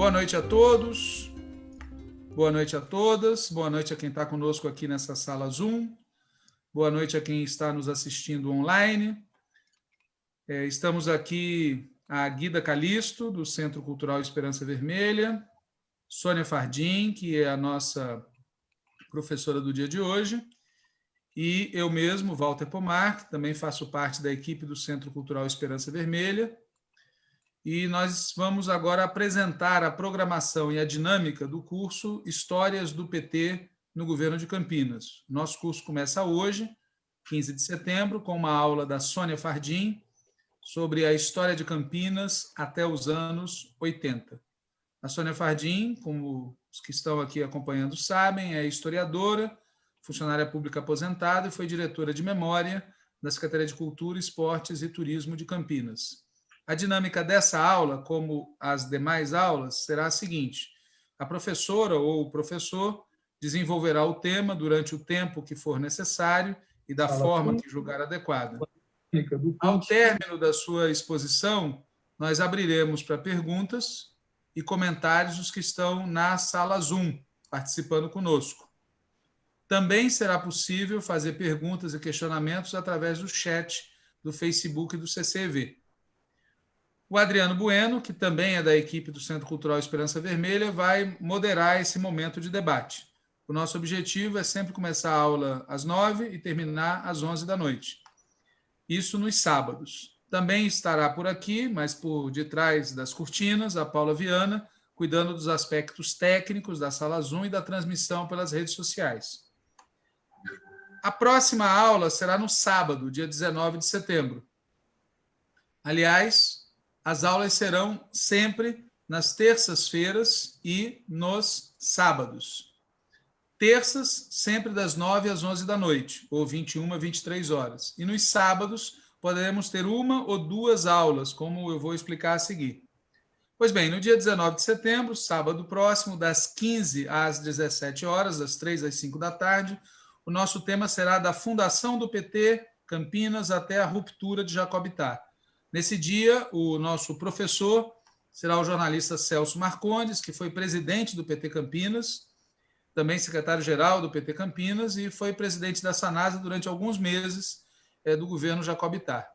Boa noite a todos, boa noite a todas, boa noite a quem está conosco aqui nessa sala Zoom, boa noite a quem está nos assistindo online. É, estamos aqui a Guida Calisto, do Centro Cultural Esperança Vermelha, Sônia Fardim, que é a nossa professora do dia de hoje, e eu mesmo, Walter Pomar, que também faço parte da equipe do Centro Cultural Esperança Vermelha, e nós vamos agora apresentar a programação e a dinâmica do curso Histórias do PT no Governo de Campinas. Nosso curso começa hoje, 15 de setembro, com uma aula da Sônia Fardim sobre a história de Campinas até os anos 80. A Sônia Fardim, como os que estão aqui acompanhando sabem, é historiadora, funcionária pública aposentada e foi diretora de memória da Secretaria de Cultura, Esportes e Turismo de Campinas. A dinâmica dessa aula, como as demais aulas, será a seguinte: a professora ou o professor desenvolverá o tema durante o tempo que for necessário e da forma que julgar adequada. Ao término da sua exposição, nós abriremos para perguntas e comentários os que estão na sala Zoom, participando conosco. Também será possível fazer perguntas e questionamentos através do chat do Facebook e do CCV. O Adriano Bueno, que também é da equipe do Centro Cultural Esperança Vermelha, vai moderar esse momento de debate. O nosso objetivo é sempre começar a aula às nove e terminar às onze da noite. Isso nos sábados. Também estará por aqui, mas por detrás das cortinas, a Paula Viana, cuidando dos aspectos técnicos da sala Zoom e da transmissão pelas redes sociais. A próxima aula será no sábado, dia 19 de setembro. Aliás, as aulas serão sempre nas terças-feiras e nos sábados. Terças, sempre das 9 às 11 da noite, ou 21 a 23 horas. E nos sábados, poderemos ter uma ou duas aulas, como eu vou explicar a seguir. Pois bem, no dia 19 de setembro, sábado próximo, das 15 às 17 horas, das 3 às 5 da tarde, o nosso tema será da fundação do PT Campinas até a ruptura de Jacobitar. Nesse dia, o nosso professor será o jornalista Celso Marcondes, que foi presidente do PT Campinas, também secretário-geral do PT Campinas e foi presidente da Sanasa durante alguns meses é, do governo Jacobitar.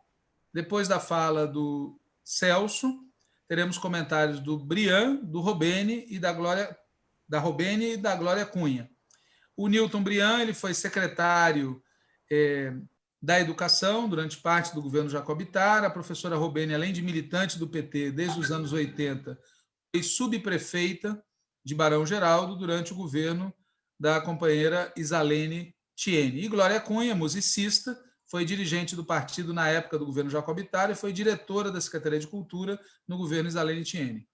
Depois da fala do Celso, teremos comentários do Brian, do Robene e da Glória da Robene e da Glória Cunha. O Newton Brian ele foi secretário é, da Educação durante parte do governo Jacobitar. A professora Robene, além de militante do PT desde os anos 80, foi subprefeita de Barão Geraldo durante o governo da companheira Isalene Tiene. E Glória Cunha, musicista, foi dirigente do partido na época do governo Jacobitar e foi diretora da Secretaria de Cultura no governo Isalene Tiene.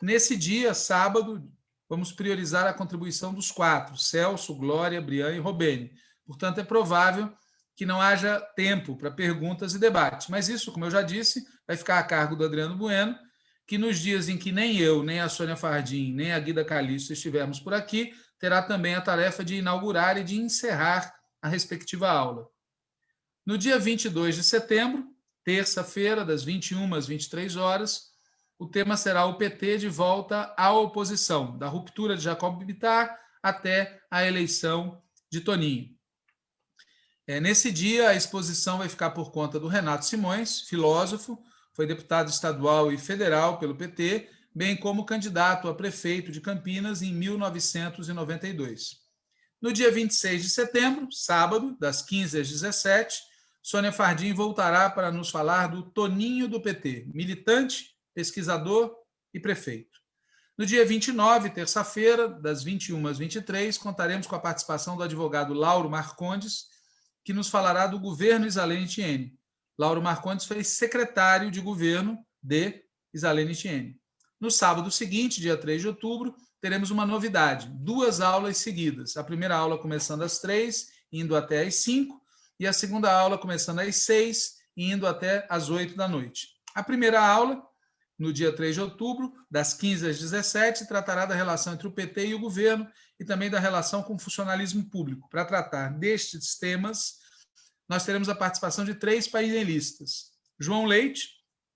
Nesse dia, sábado, vamos priorizar a contribuição dos quatro, Celso, Glória, Brian e Robene. Portanto, é provável que não haja tempo para perguntas e debates. Mas isso, como eu já disse, vai ficar a cargo do Adriano Bueno, que nos dias em que nem eu, nem a Sônia Fardim, nem a Guida Calixto estivermos por aqui, terá também a tarefa de inaugurar e de encerrar a respectiva aula. No dia 22 de setembro, terça-feira, das 21 às 23 horas, o tema será o PT de volta à oposição, da ruptura de Jacob Bittar até a eleição de Toninho. É, nesse dia, a exposição vai ficar por conta do Renato Simões, filósofo, foi deputado estadual e federal pelo PT, bem como candidato a prefeito de Campinas em 1992. No dia 26 de setembro, sábado, das 15 às 17, Sônia Fardim voltará para nos falar do Toninho do PT, militante pesquisador e prefeito. No dia 29, terça-feira, das 21 às 23, contaremos com a participação do advogado Lauro Marcondes, que nos falará do governo Isalene Tiene. Lauro Marcondes foi secretário de governo de Isalene Tiene. No sábado seguinte, dia 3 de outubro, teremos uma novidade: duas aulas seguidas. A primeira aula começando às três, indo até às cinco, e a segunda aula começando às seis, indo até às oito da noite. A primeira aula no dia 3 de outubro, das 15 às 17, tratará da relação entre o PT e o governo e também da relação com o funcionalismo público. Para tratar destes temas, nós teremos a participação de três painelistas. João Leite,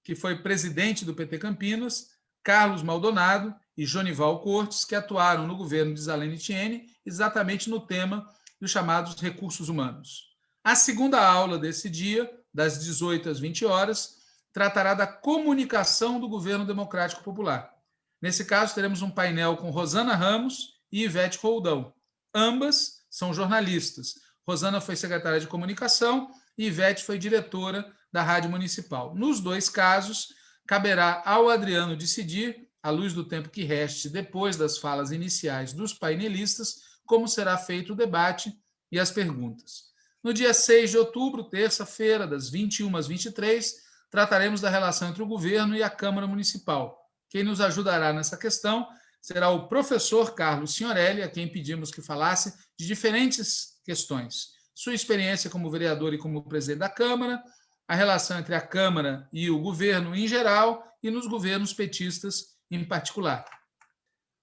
que foi presidente do PT Campinas, Carlos Maldonado e Jonival Cortes, que atuaram no governo de Zalene Tiene exatamente no tema dos chamados recursos humanos. A segunda aula desse dia, das 18 às 20 horas, tratará da comunicação do governo democrático popular. Nesse caso, teremos um painel com Rosana Ramos e Ivete Roldão. Ambas são jornalistas. Rosana foi secretária de comunicação e Ivete foi diretora da Rádio Municipal. Nos dois casos, caberá ao Adriano decidir, à luz do tempo que reste depois das falas iniciais dos painelistas, como será feito o debate e as perguntas. No dia 6 de outubro, terça-feira, das 21 às 23, trataremos da relação entre o governo e a Câmara Municipal. Quem nos ajudará nessa questão será o professor Carlos Signorelli, a quem pedimos que falasse de diferentes questões. Sua experiência como vereador e como presidente da Câmara, a relação entre a Câmara e o governo em geral e nos governos petistas em particular.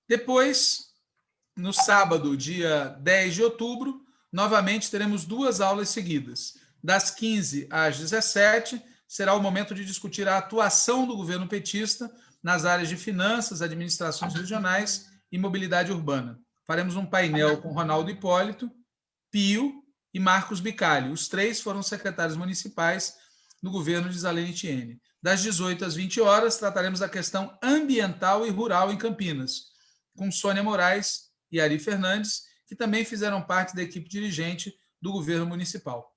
Depois, no sábado, dia 10 de outubro, novamente teremos duas aulas seguidas. Das 15 às 17, será o momento de discutir a atuação do governo petista nas áreas de finanças, administrações regionais e mobilidade urbana. Faremos um painel com Ronaldo Hipólito, Pio e Marcos Bicalho. Os três foram secretários municipais no governo de Zalene Tiene. Das 18 às 20 horas, trataremos da questão ambiental e rural em Campinas, com Sônia Moraes e Ari Fernandes, que também fizeram parte da equipe dirigente do governo municipal.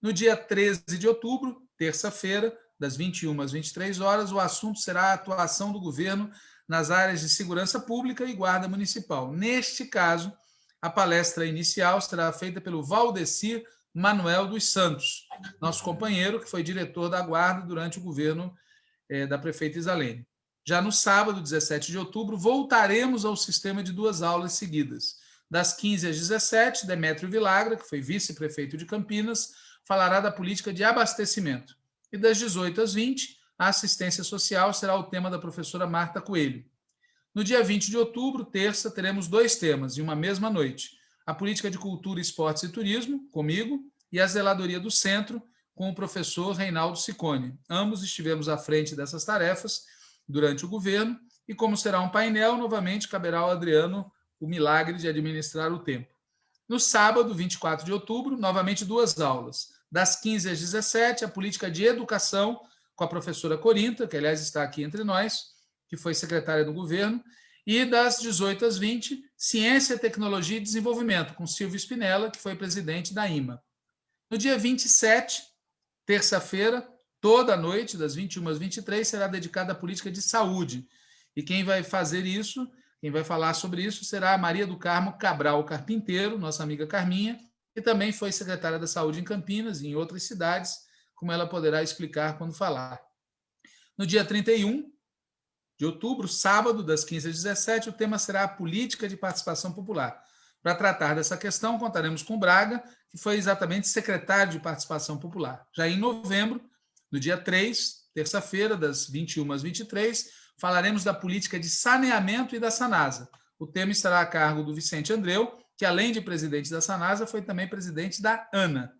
No dia 13 de outubro, terça-feira, das 21 às 23 horas, o assunto será a atuação do governo nas áreas de segurança pública e guarda municipal. Neste caso, a palestra inicial será feita pelo Valdecir Manuel dos Santos, nosso companheiro, que foi diretor da guarda durante o governo eh, da prefeita Isalene. Já no sábado, 17 de outubro, voltaremos ao sistema de duas aulas seguidas. Das 15 às 17, Demétrio Vilagra, que foi vice-prefeito de Campinas, falará da política de abastecimento. E das 18 às 20, a assistência social será o tema da professora Marta Coelho. No dia 20 de outubro, terça, teremos dois temas em uma mesma noite. A política de cultura, esportes e turismo, comigo, e a zeladoria do centro, com o professor Reinaldo Sicone. Ambos estivemos à frente dessas tarefas durante o governo, e como será um painel, novamente caberá ao Adriano o milagre de administrar o tempo. No sábado, 24 de outubro, novamente duas aulas das 15 às 17, a política de educação com a professora Corinta, que aliás está aqui entre nós, que foi secretária do governo, e das 18 às 20, Ciência, Tecnologia e Desenvolvimento, com Silvio Spinella, que foi presidente da IMA. No dia 27, terça-feira, toda a noite, das 21 às 23, será dedicada à política de saúde. E quem vai fazer isso, quem vai falar sobre isso, será a Maria do Carmo Cabral Carpinteiro, nossa amiga Carminha, e também foi secretária da Saúde em Campinas e em outras cidades, como ela poderá explicar quando falar. No dia 31 de outubro, sábado, das 15 às 17, o tema será a política de participação popular. Para tratar dessa questão, contaremos com Braga, que foi exatamente secretário de participação popular. Já em novembro, no dia 3, terça-feira, das 21 às 23, falaremos da política de saneamento e da Sanasa. O tema estará a cargo do Vicente Andreu, que além de presidente da Sanasa, foi também presidente da ANA.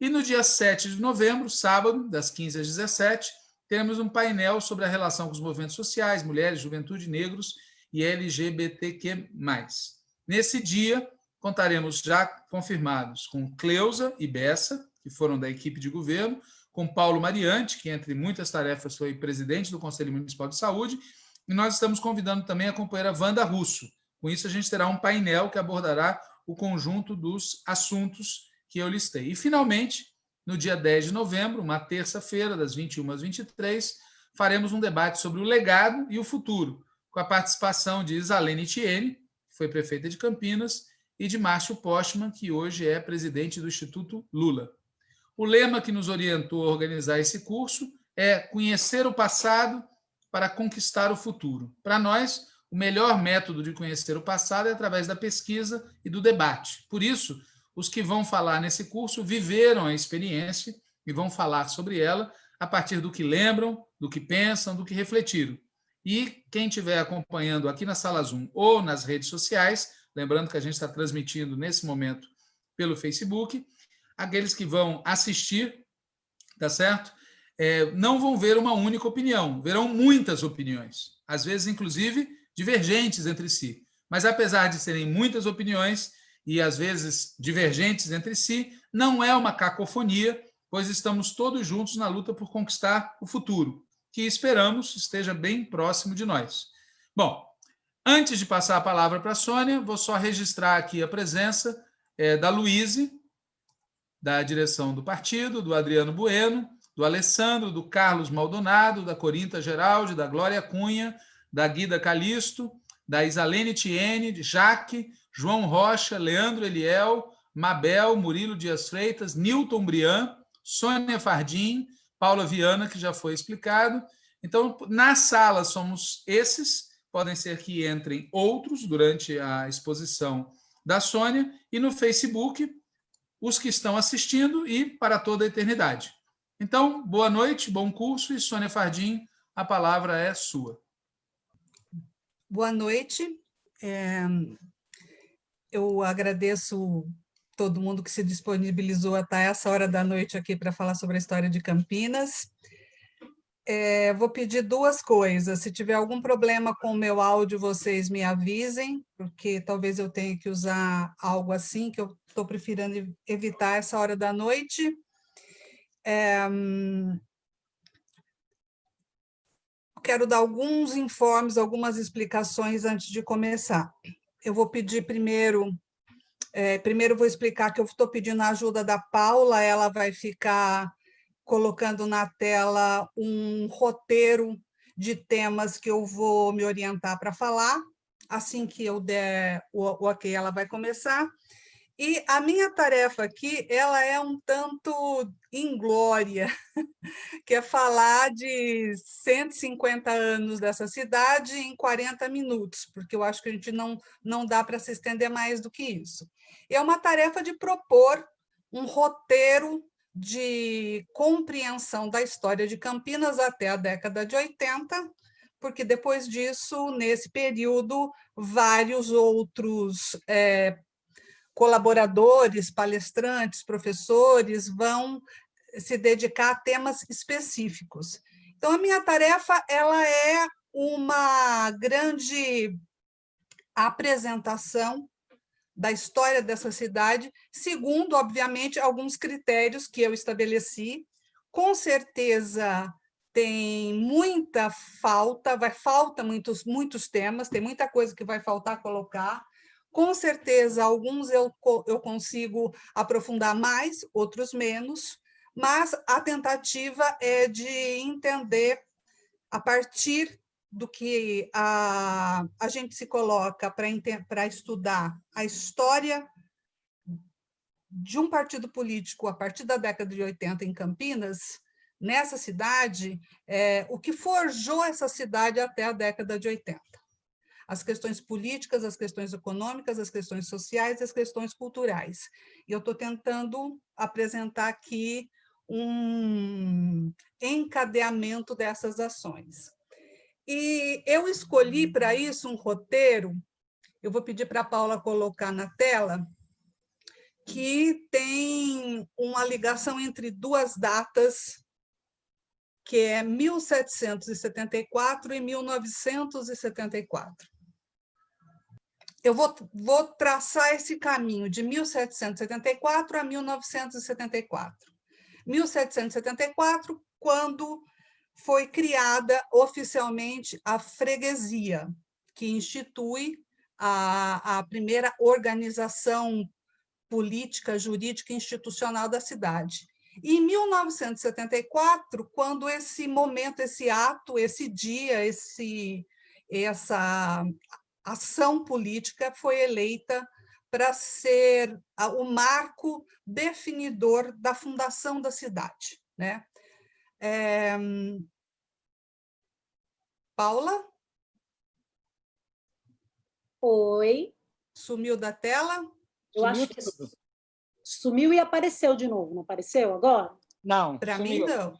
E no dia 7 de novembro, sábado, das 15 às 17, teremos um painel sobre a relação com os movimentos sociais, mulheres, juventude, negros e LGBTQ+. Nesse dia, contaremos já confirmados com Cleusa e Bessa, que foram da equipe de governo, com Paulo Mariante, que entre muitas tarefas foi presidente do Conselho Municipal de Saúde, e nós estamos convidando também a companheira Wanda Russo, com isso, a gente terá um painel que abordará o conjunto dos assuntos que eu listei. E, finalmente, no dia 10 de novembro, uma terça-feira, das 21 às 23, faremos um debate sobre o legado e o futuro, com a participação de Isalene Tiene, que foi prefeita de Campinas, e de Márcio Postman, que hoje é presidente do Instituto Lula. O lema que nos orientou a organizar esse curso é conhecer o passado para conquistar o futuro. Para nós, o melhor método de conhecer o passado é através da pesquisa e do debate. Por isso, os que vão falar nesse curso viveram a experiência e vão falar sobre ela a partir do que lembram, do que pensam, do que refletiram. E quem estiver acompanhando aqui na Sala Zoom ou nas redes sociais, lembrando que a gente está transmitindo nesse momento pelo Facebook, aqueles que vão assistir, tá certo? É, não vão ver uma única opinião, verão muitas opiniões. Às vezes, inclusive, divergentes entre si. Mas, apesar de serem muitas opiniões e, às vezes, divergentes entre si, não é uma cacofonia, pois estamos todos juntos na luta por conquistar o futuro, que esperamos esteja bem próximo de nós. Bom, antes de passar a palavra para a Sônia, vou só registrar aqui a presença é, da Luíse, da direção do partido, do Adriano Bueno, do Alessandro, do Carlos Maldonado, da Corinta Geraldi, da Glória Cunha, da Guida Calisto, da Isalene Tiene, de Jaque, João Rocha, Leandro Eliel, Mabel, Murilo Dias Freitas, Newton Brian, Sônia Fardim, Paula Viana, que já foi explicado. Então, na sala somos esses, podem ser que entrem outros durante a exposição da Sônia, e no Facebook, os que estão assistindo e para toda a eternidade. Então, boa noite, bom curso e Sônia Fardim, a palavra é sua. Boa noite. É, eu agradeço todo mundo que se disponibilizou a estar essa hora da noite aqui para falar sobre a história de Campinas. É, vou pedir duas coisas. Se tiver algum problema com o meu áudio, vocês me avisem, porque talvez eu tenha que usar algo assim, que eu estou preferindo evitar essa hora da noite. É, quero dar alguns informes, algumas explicações antes de começar. Eu vou pedir primeiro, é, primeiro vou explicar que eu estou pedindo a ajuda da Paula, ela vai ficar colocando na tela um roteiro de temas que eu vou me orientar para falar. Assim que eu der o, o ok, ela vai começar. E a minha tarefa aqui, ela é um tanto inglória, que é falar de 150 anos dessa cidade em 40 minutos, porque eu acho que a gente não, não dá para se estender mais do que isso. E é uma tarefa de propor um roteiro de compreensão da história de Campinas até a década de 80, porque depois disso, nesse período, vários outros é, colaboradores, palestrantes, professores vão se dedicar a temas específicos. Então, a minha tarefa ela é uma grande apresentação da história dessa cidade, segundo, obviamente, alguns critérios que eu estabeleci. Com certeza tem muita falta, vai falta muitos muitos temas, tem muita coisa que vai faltar colocar, com certeza, alguns eu, eu consigo aprofundar mais, outros menos, mas a tentativa é de entender, a partir do que a, a gente se coloca para estudar a história de um partido político a partir da década de 80 em Campinas, nessa cidade, é, o que forjou essa cidade até a década de 80 as questões políticas, as questões econômicas, as questões sociais e as questões culturais. E eu estou tentando apresentar aqui um encadeamento dessas ações. E eu escolhi para isso um roteiro, eu vou pedir para a Paula colocar na tela, que tem uma ligação entre duas datas, que é 1774 e 1974 eu vou, vou traçar esse caminho de 1774 a 1974. 1774, quando foi criada oficialmente a freguesia, que institui a, a primeira organização política, jurídica e institucional da cidade. E em 1974, quando esse momento, esse ato, esse dia, esse, essa ação política foi eleita para ser o marco definidor da fundação da cidade. Né? É... Paula? Oi. Sumiu da tela? Eu sumiu acho que sumiu e apareceu de novo, não apareceu agora? Não. Para mim, não.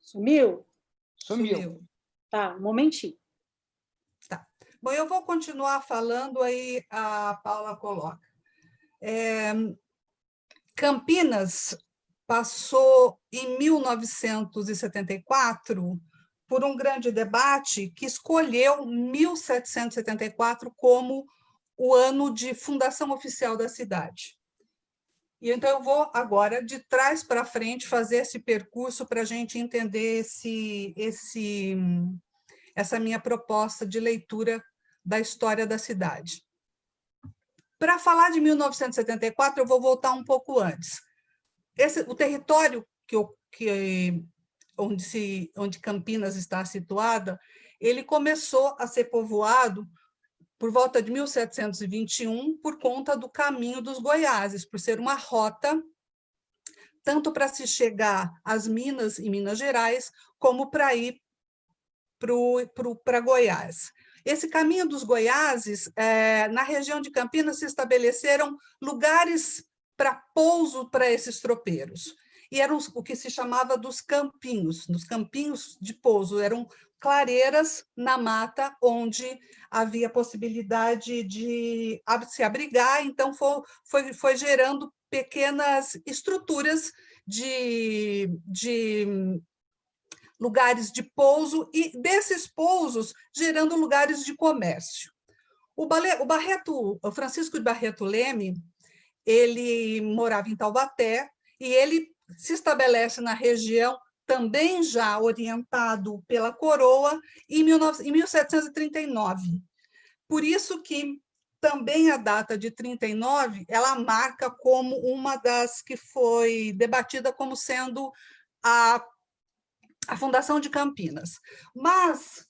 Sumiu? Sumiu. Sumiu. Tá, um momentinho. Bom, eu vou continuar falando, aí a Paula coloca. É, Campinas passou, em 1974, por um grande debate que escolheu 1774 como o ano de fundação oficial da cidade. E então eu vou agora, de trás para frente, fazer esse percurso para a gente entender esse, esse, essa minha proposta de leitura da história da cidade. Para falar de 1974, eu vou voltar um pouco antes. Esse, o território que, que onde, se, onde Campinas está situada, ele começou a ser povoado por volta de 1721 por conta do caminho dos Goiáses, por ser uma rota tanto para se chegar às Minas e Minas Gerais, como para ir para Goiás. Esse caminho dos Goiáses, é, na região de Campinas, se estabeleceram lugares para pouso para esses tropeiros. E eram o que se chamava dos campinhos, nos campinhos de pouso, eram clareiras na mata onde havia possibilidade de se abrigar, então foi, foi, foi gerando pequenas estruturas de, de lugares de pouso e desses pousos gerando lugares de comércio. O, Barreto, o Francisco de Barreto Leme, ele morava em Taubaté e ele se estabelece na região também já orientado pela coroa em 1739. Por isso que também a data de 39, ela marca como uma das que foi debatida como sendo a a fundação de Campinas. Mas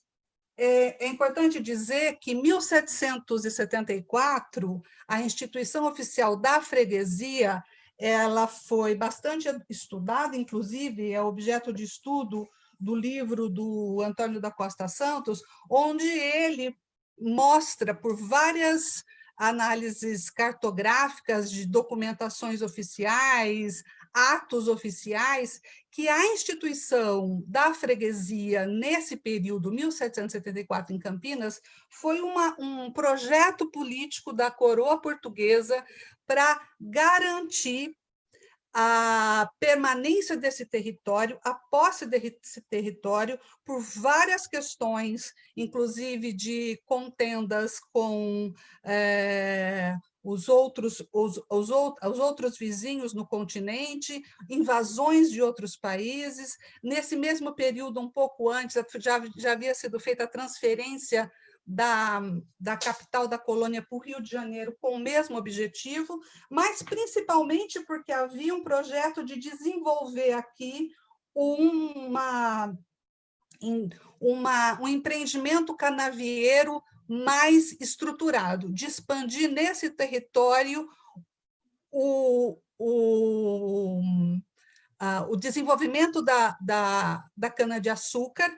é, é importante dizer que em 1774, a instituição oficial da freguesia ela foi bastante estudada, inclusive é objeto de estudo do livro do Antônio da Costa Santos, onde ele mostra por várias análises cartográficas de documentações oficiais, atos oficiais, que a instituição da freguesia, nesse período, 1774, em Campinas, foi uma, um projeto político da coroa portuguesa para garantir a permanência desse território, a posse desse território, por várias questões, inclusive de contendas com é, os outros, os, os, os outros vizinhos no continente, invasões de outros países. Nesse mesmo período, um pouco antes, já, já havia sido feita a transferência da, da capital da colônia para o Rio de Janeiro com o mesmo objetivo, mas principalmente porque havia um projeto de desenvolver aqui uma, uma, um empreendimento canavieiro mais estruturado, de expandir nesse território o, o, o desenvolvimento da, da, da cana-de-açúcar,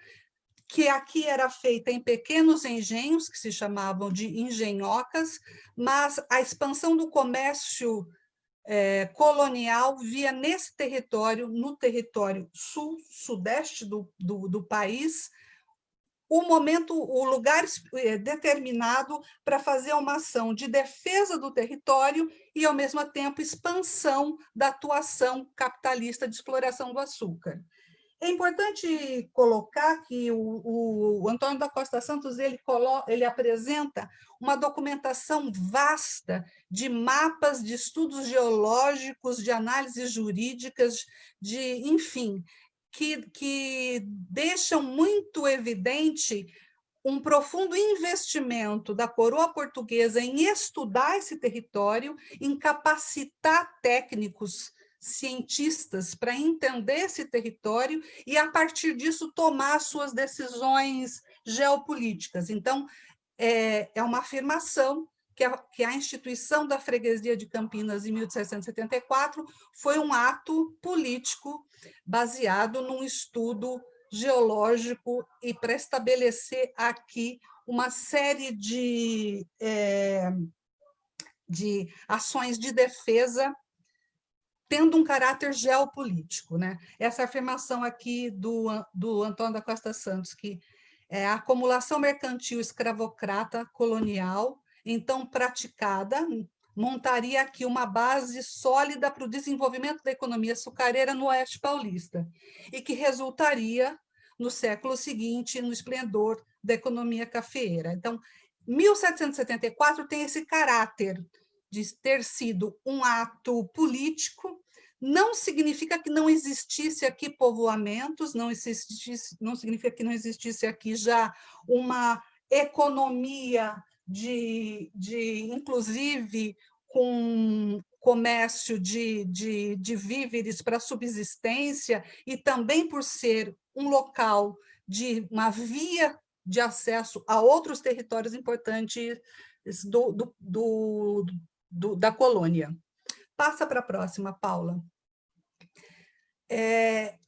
que aqui era feita em pequenos engenhos, que se chamavam de engenhocas, mas a expansão do comércio é, colonial via nesse território, no território sul-sudeste do, do, do país, o momento, o lugar é, determinado para fazer uma ação de defesa do território e, ao mesmo tempo, expansão da atuação capitalista de exploração do açúcar. É importante colocar que o, o, Antônio da Costa Santos ele, ele apresenta uma documentação vasta de mapas, de estudos geológicos, de análises jurídicas, de, enfim, que, que deixam muito evidente um profundo investimento da coroa portuguesa em estudar esse território, em capacitar técnicos cientistas para entender esse território e, a partir disso, tomar suas decisões geopolíticas. Então, é, é uma afirmação que a, que a instituição da freguesia de Campinas, em 1774, foi um ato político baseado num estudo geológico e para estabelecer aqui uma série de, é, de ações de defesa tendo um caráter geopolítico. Né? Essa afirmação aqui do, do Antônio da Costa Santos, que é a acumulação mercantil escravocrata colonial, então praticada, montaria aqui uma base sólida para o desenvolvimento da economia açucareira no Oeste Paulista, e que resultaria no século seguinte, no esplendor da economia cafeeira. Então, 1774 tem esse caráter de ter sido um ato político, não significa que não existisse aqui povoamentos, não, existisse, não significa que não existisse aqui já uma economia de, de inclusive, com comércio de, de, de víveres para subsistência e também por ser um local de uma via de acesso a outros territórios importantes do, do, do, do da colônia. Passa para a próxima, Paula. É,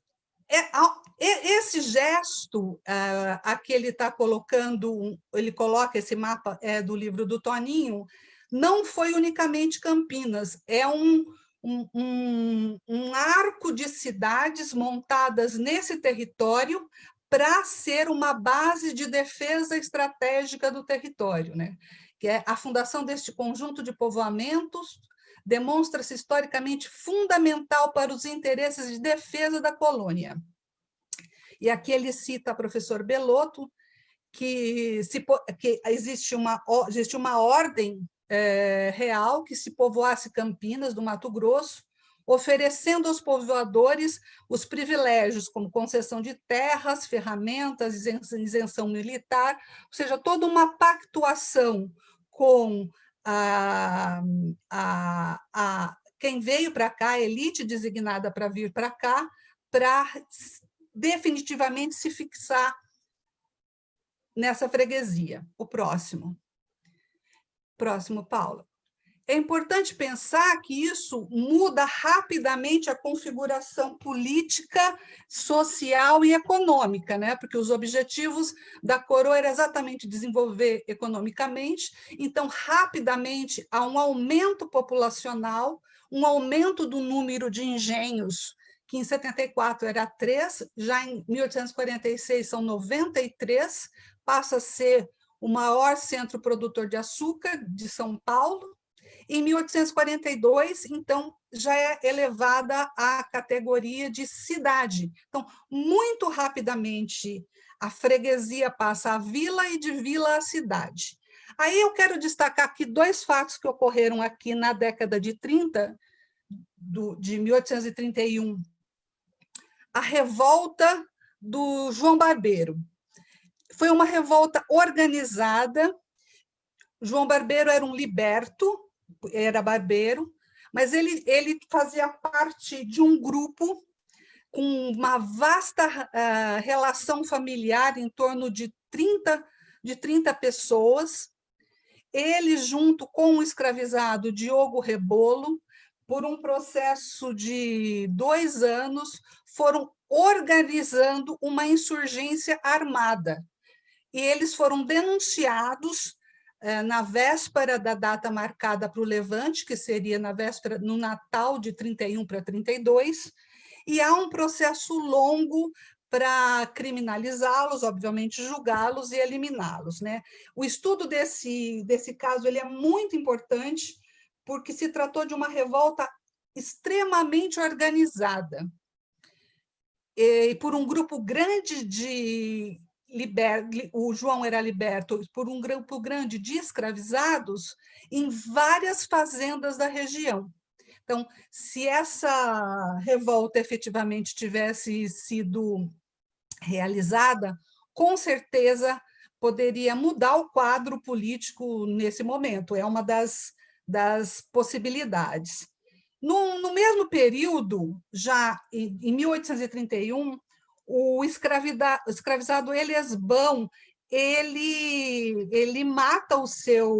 esse gesto, uh, aqui ele está colocando, ele coloca esse mapa é, do livro do Toninho, não foi unicamente Campinas, é um, um, um, um arco de cidades montadas nesse território para ser uma base de defesa estratégica do território, né? que é a fundação deste conjunto de povoamentos demonstra-se historicamente fundamental para os interesses de defesa da colônia. E aqui ele cita o professor Belotto, que, se, que existe, uma, existe uma ordem é, real que se povoasse Campinas, do Mato Grosso, oferecendo aos povoadores os privilégios, como concessão de terras, ferramentas, isenção militar, ou seja, toda uma pactuação com a, a, a quem veio para cá, a elite designada para vir para cá, para definitivamente se fixar nessa freguesia. O próximo. Próximo, Paula. É importante pensar que isso muda rapidamente a configuração política, social e econômica, né? porque os objetivos da coroa eram exatamente desenvolver economicamente, então, rapidamente, há um aumento populacional, um aumento do número de engenhos, que em 74 era 3, já em 1846 são 93, passa a ser o maior centro produtor de açúcar de São Paulo. Em 1842, então, já é elevada à categoria de cidade. Então, muito rapidamente, a freguesia passa a vila e de vila a cidade. Aí eu quero destacar aqui dois fatos que ocorreram aqui na década de 30, do, de 1831. A revolta do João Barbeiro. Foi uma revolta organizada. João Barbeiro era um liberto, era barbeiro, mas ele, ele fazia parte de um grupo com uma vasta uh, relação familiar, em torno de 30, de 30 pessoas. Ele, junto com o escravizado Diogo Rebolo, por um processo de dois anos, foram organizando uma insurgência armada e eles foram denunciados na véspera da data marcada para o Levante, que seria na véspera, no Natal de 31 para 32, e há um processo longo para criminalizá-los, obviamente julgá-los e eliminá-los. Né? O estudo desse, desse caso ele é muito importante, porque se tratou de uma revolta extremamente organizada, e por um grupo grande de liber, o João era liberto por um grupo grande de escravizados em várias fazendas da região. Então, se essa revolta efetivamente tivesse sido realizada, com certeza poderia mudar o quadro político nesse momento, é uma das, das possibilidades. No, no mesmo período, já em, em 1831, o escravizado Eliasbão, ele, ele mata o seu,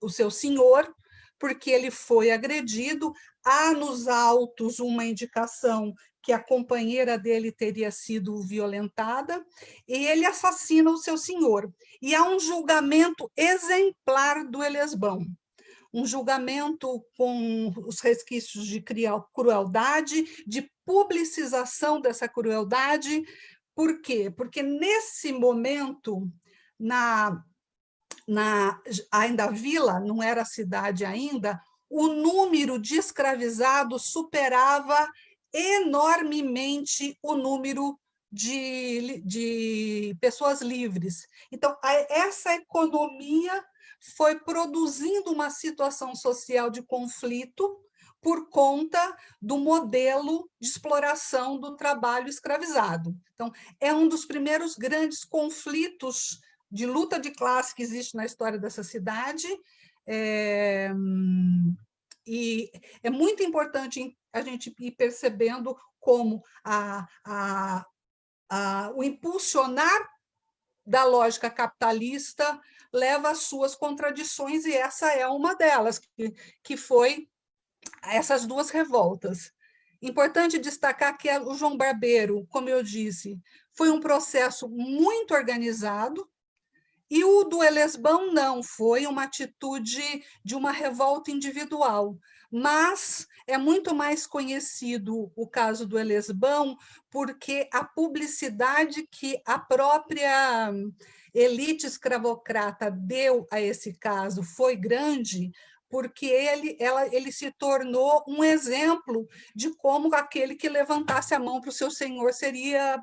o seu senhor, porque ele foi agredido. Há nos autos uma indicação que a companheira dele teria sido violentada, e ele assassina o seu senhor. E há um julgamento exemplar do Eliasbão um julgamento com os resquícios de crueldade, de publicização dessa crueldade. Por quê? Porque nesse momento, na, na ainda a vila, não era cidade ainda, o número de escravizados superava enormemente o número de, de pessoas livres. Então, essa economia foi produzindo uma situação social de conflito por conta do modelo de exploração do trabalho escravizado. Então, é um dos primeiros grandes conflitos de luta de classe que existe na história dessa cidade, é, e é muito importante a gente ir percebendo como a, a, a, o impulsionar da lógica capitalista leva às suas contradições, e essa é uma delas, que, que foi essas duas revoltas. Importante destacar que o João Barbeiro, como eu disse, foi um processo muito organizado, e o do Elesbão não, foi uma atitude de uma revolta individual. Mas é muito mais conhecido o caso do Elesbão porque a publicidade que a própria elite escravocrata deu a esse caso foi grande, porque ele, ela, ele se tornou um exemplo de como aquele que levantasse a mão para o seu senhor seria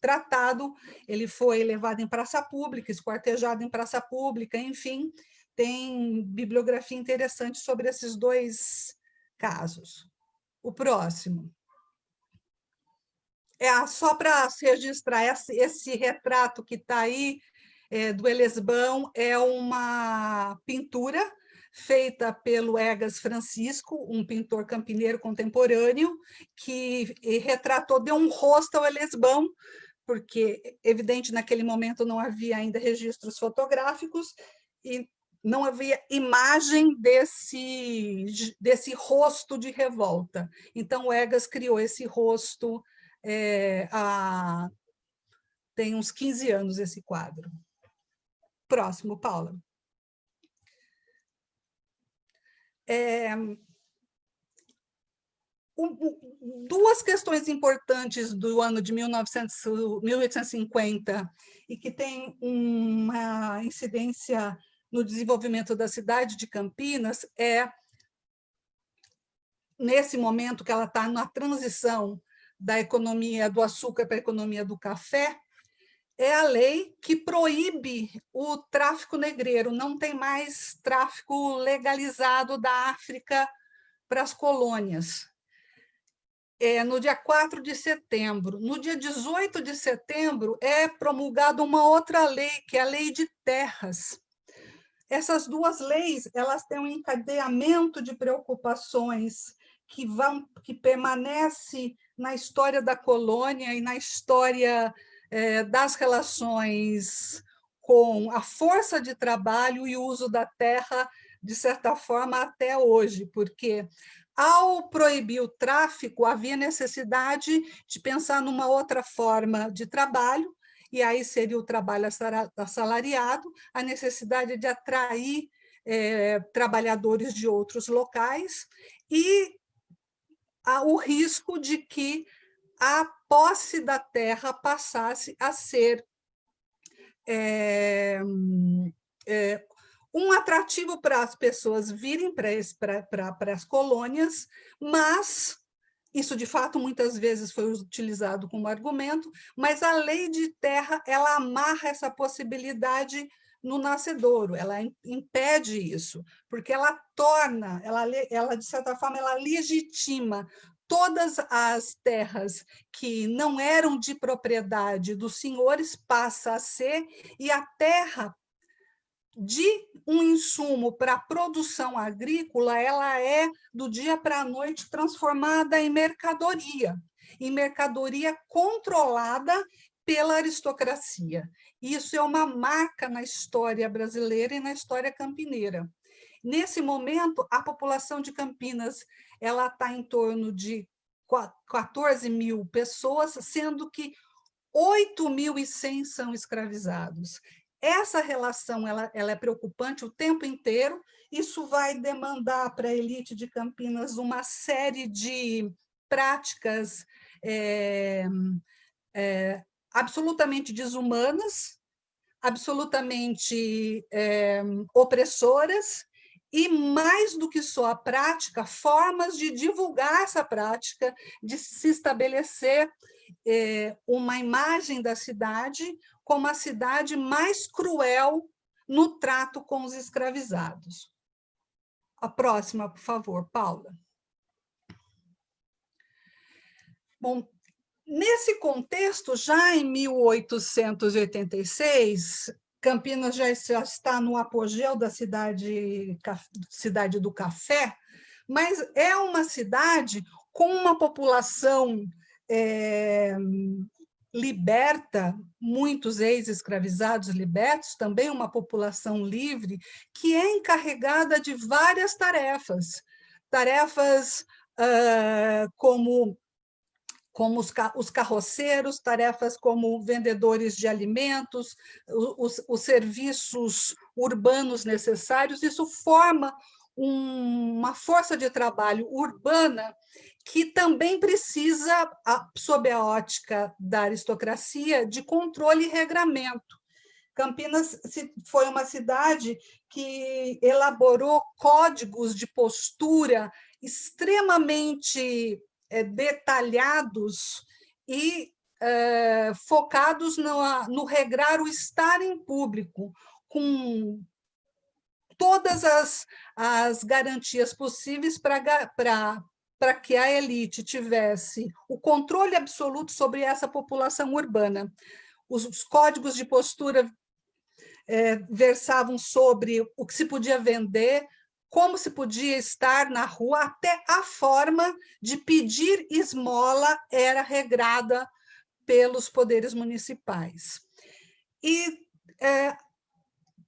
tratado, ele foi levado em praça pública, esquartejado em praça pública, enfim, tem bibliografia interessante sobre esses dois casos. O próximo. É só para registrar esse, esse, retrato que está aí é, do Elesbão, é uma pintura feita pelo Egas Francisco, um pintor campineiro contemporâneo, que retratou, deu um rosto ao Elesbão, porque, evidente, naquele momento não havia ainda registros fotográficos e não havia imagem desse, desse rosto de revolta. Então, o Egas criou esse rosto é, há, tem uns 15 anos, esse quadro. Próximo, Paula. É, duas questões importantes do ano de 1900, 1850 e que têm uma incidência no desenvolvimento da cidade de Campinas é, nesse momento que ela está na transição da economia do açúcar para a economia do café, é a lei que proíbe o tráfico negreiro, não tem mais tráfico legalizado da África para as colônias é, no dia 4 de setembro. No dia 18 de setembro é promulgada uma outra lei, que é a Lei de Terras. Essas duas leis elas têm um encadeamento de preocupações que, vão, que permanece na história da colônia e na história é, das relações com a força de trabalho e o uso da terra, de certa forma, até hoje, porque ao proibir o tráfico, havia necessidade de pensar numa outra forma de trabalho, e aí seria o trabalho assalariado, a necessidade de atrair é, trabalhadores de outros locais, e o risco de que a posse da terra passasse a ser é, é, um atrativo para as pessoas virem para as colônias, mas isso, de fato, muitas vezes foi utilizado como argumento, mas a lei de terra ela amarra essa possibilidade no nascedouro, ela impede isso, porque ela torna, ela, ela de certa forma, ela legitima todas as terras que não eram de propriedade dos senhores passa a ser, e a terra de um insumo para a produção agrícola, ela é, do dia para a noite, transformada em mercadoria, em mercadoria controlada pela aristocracia. Isso é uma marca na história brasileira e na história campineira. Nesse momento, a população de Campinas ela está em torno de 14 mil pessoas, sendo que 8.100 são escravizados. Essa relação ela, ela é preocupante o tempo inteiro, isso vai demandar para a elite de Campinas uma série de práticas é, é, absolutamente desumanas, absolutamente é, opressoras, e, mais do que só a prática, formas de divulgar essa prática, de se estabelecer é, uma imagem da cidade como a cidade mais cruel no trato com os escravizados. A próxima, por favor, Paula. Bom, nesse contexto, já em 1886, Campinas já, está no apogeu da cidade, cidade do café, mas é uma cidade com uma população é, liberta, muitos ex-escravizados libertos, também uma população livre, que é encarregada de várias tarefas, tarefas uh, como como os, os carroceiros, tarefas como vendedores de alimentos, os, os serviços urbanos necessários, isso forma um, uma força de trabalho urbana que também precisa, sob a ótica da aristocracia, de controle e regramento. Campinas foi uma cidade que elaborou códigos de postura extremamente detalhados e é, focados no, no regrar o estar em público, com todas as, as garantias possíveis para que a elite tivesse o controle absoluto sobre essa população urbana. Os, os códigos de postura é, versavam sobre o que se podia vender, como se podia estar na rua, até a forma de pedir esmola era regrada pelos poderes municipais. E é,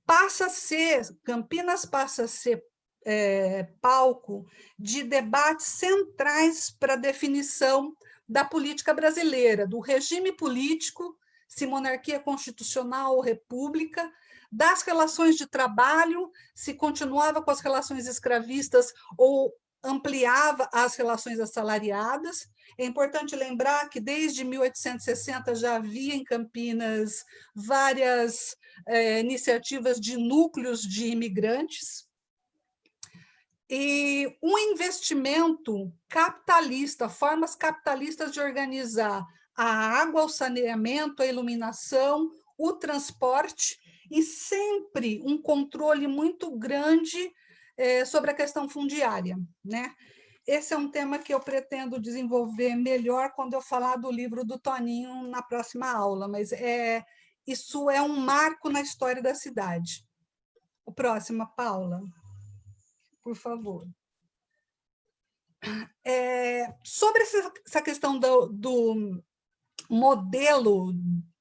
passa a ser, Campinas passa a ser é, palco de debates centrais para a definição da política brasileira, do regime político, se monarquia constitucional ou república, das relações de trabalho, se continuava com as relações escravistas ou ampliava as relações assalariadas. É importante lembrar que desde 1860 já havia em Campinas várias é, iniciativas de núcleos de imigrantes, e um investimento capitalista, formas capitalistas de organizar a água, o saneamento, a iluminação, o transporte e sempre um controle muito grande é, sobre a questão fundiária. Né? Esse é um tema que eu pretendo desenvolver melhor quando eu falar do livro do Toninho na próxima aula, mas é, isso é um marco na história da cidade. O próximo, Paula, por favor. É, sobre essa questão do, do modelo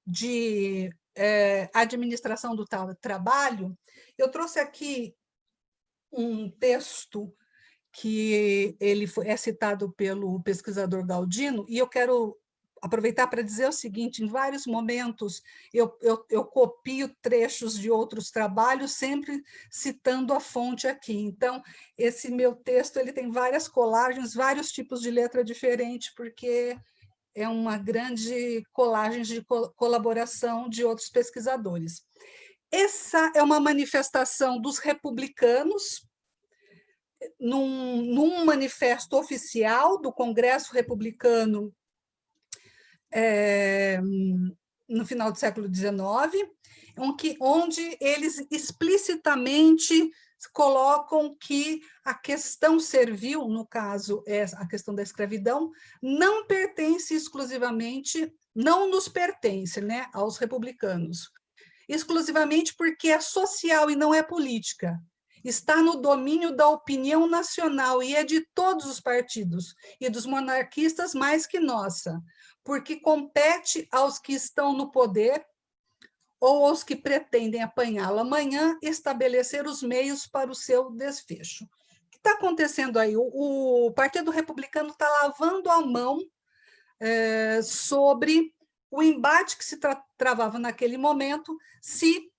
de é, administração do trabalho, eu trouxe aqui um texto que ele é citado pelo pesquisador Galdino, e eu quero aproveitar para dizer o seguinte, em vários momentos eu, eu, eu, copio trechos de outros trabalhos, sempre citando a fonte aqui. Então, esse meu texto ele tem várias colagens, vários tipos de letra diferente, porque é uma grande colagem de colaboração de outros pesquisadores. Essa é uma manifestação dos republicanos, num, num manifesto oficial do Congresso Republicano é, no final do século XIX, onde eles explicitamente colocam que a questão servil, no caso é a questão da escravidão, não pertence exclusivamente, não nos pertence né, aos republicanos, exclusivamente porque é social e não é política. Está no domínio da opinião nacional e é de todos os partidos e dos monarquistas mais que nossa, porque compete aos que estão no poder ou aos que pretendem apanhá-lo amanhã, estabelecer os meios para o seu desfecho. O que está acontecendo aí? O, o Partido Republicano está lavando a mão é, sobre o embate que se tra travava naquele momento, se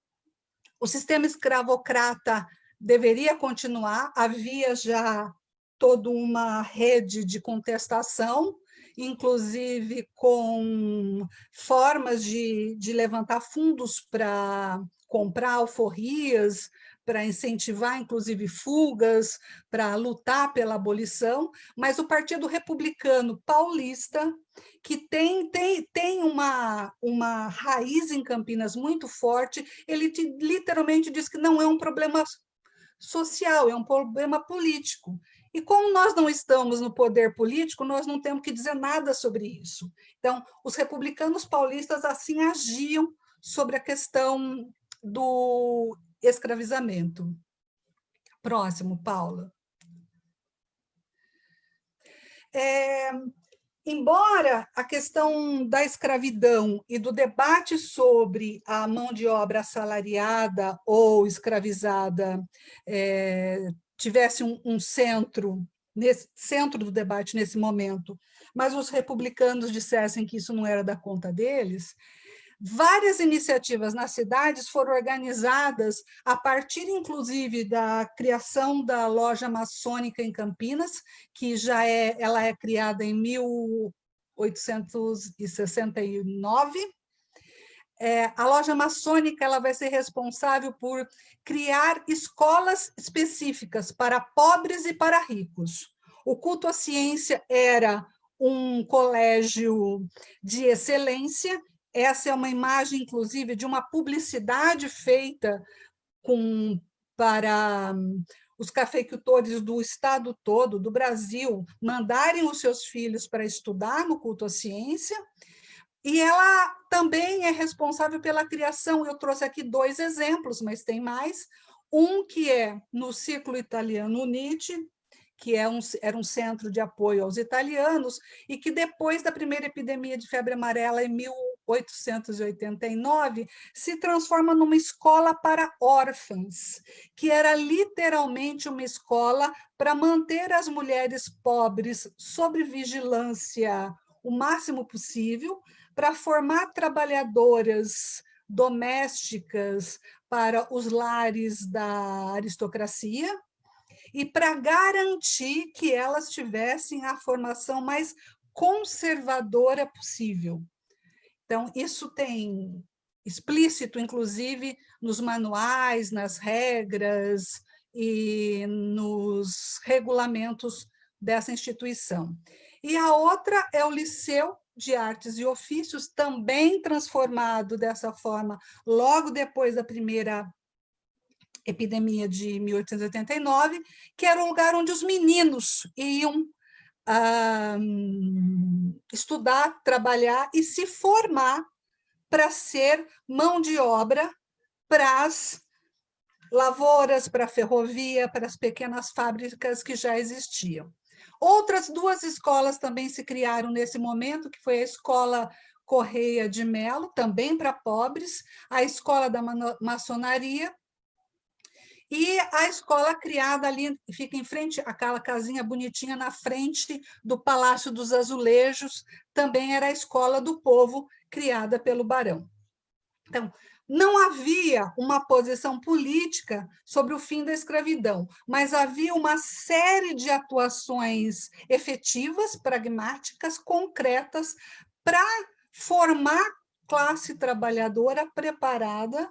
o sistema escravocrata deveria continuar, havia já toda uma rede de contestação, inclusive com formas de, de levantar fundos para comprar alforrias, para incentivar, inclusive, fugas, para lutar pela abolição, mas o Partido Republicano Paulista, que tem, tem, tem uma, uma raiz em Campinas muito forte, ele te, literalmente diz que não é um problema social, é um problema político. E como nós não estamos no poder político, nós não temos que dizer nada sobre isso. Então, os republicanos paulistas assim agiam sobre a questão do escravizamento. Próximo, Paula. É, embora a questão da escravidão e do debate sobre a mão de obra assalariada ou escravizada é, tivesse um, um centro, nesse centro do debate nesse momento, mas os republicanos dissessem que isso não era da conta deles, Várias iniciativas nas cidades foram organizadas a partir, inclusive, da criação da loja maçônica em Campinas, que já é, ela é criada em 1869. É, a loja maçônica ela vai ser responsável por criar escolas específicas para pobres e para ricos. O culto à ciência era um colégio de excelência essa é uma imagem, inclusive, de uma publicidade feita com, para hum, os cafeicultores do estado todo, do Brasil, mandarem os seus filhos para estudar no culto à ciência, e ela também é responsável pela criação, eu trouxe aqui dois exemplos, mas tem mais, um que é no ciclo italiano Unite, que é um, era um centro de apoio aos italianos, e que depois da primeira epidemia de febre amarela, em 1889, se transforma numa escola para órfãs, que era literalmente uma escola para manter as mulheres pobres sob vigilância o máximo possível, para formar trabalhadoras domésticas para os lares da aristocracia, e para garantir que elas tivessem a formação mais conservadora possível. Então, isso tem explícito, inclusive, nos manuais, nas regras e nos regulamentos dessa instituição. E a outra é o Liceu de Artes e Ofícios, também transformado dessa forma logo depois da primeira epidemia de 1889, que era o lugar onde os meninos iam ah, estudar, trabalhar e se formar para ser mão de obra para as lavouras, para a ferrovia, para as pequenas fábricas que já existiam. Outras duas escolas também se criaram nesse momento, que foi a Escola Correia de Melo, também para pobres, a Escola da Maçonaria e a escola criada ali, fica em frente, aquela casinha bonitinha na frente do Palácio dos Azulejos, também era a escola do povo criada pelo barão. Então, não havia uma posição política sobre o fim da escravidão, mas havia uma série de atuações efetivas, pragmáticas, concretas, para formar classe trabalhadora preparada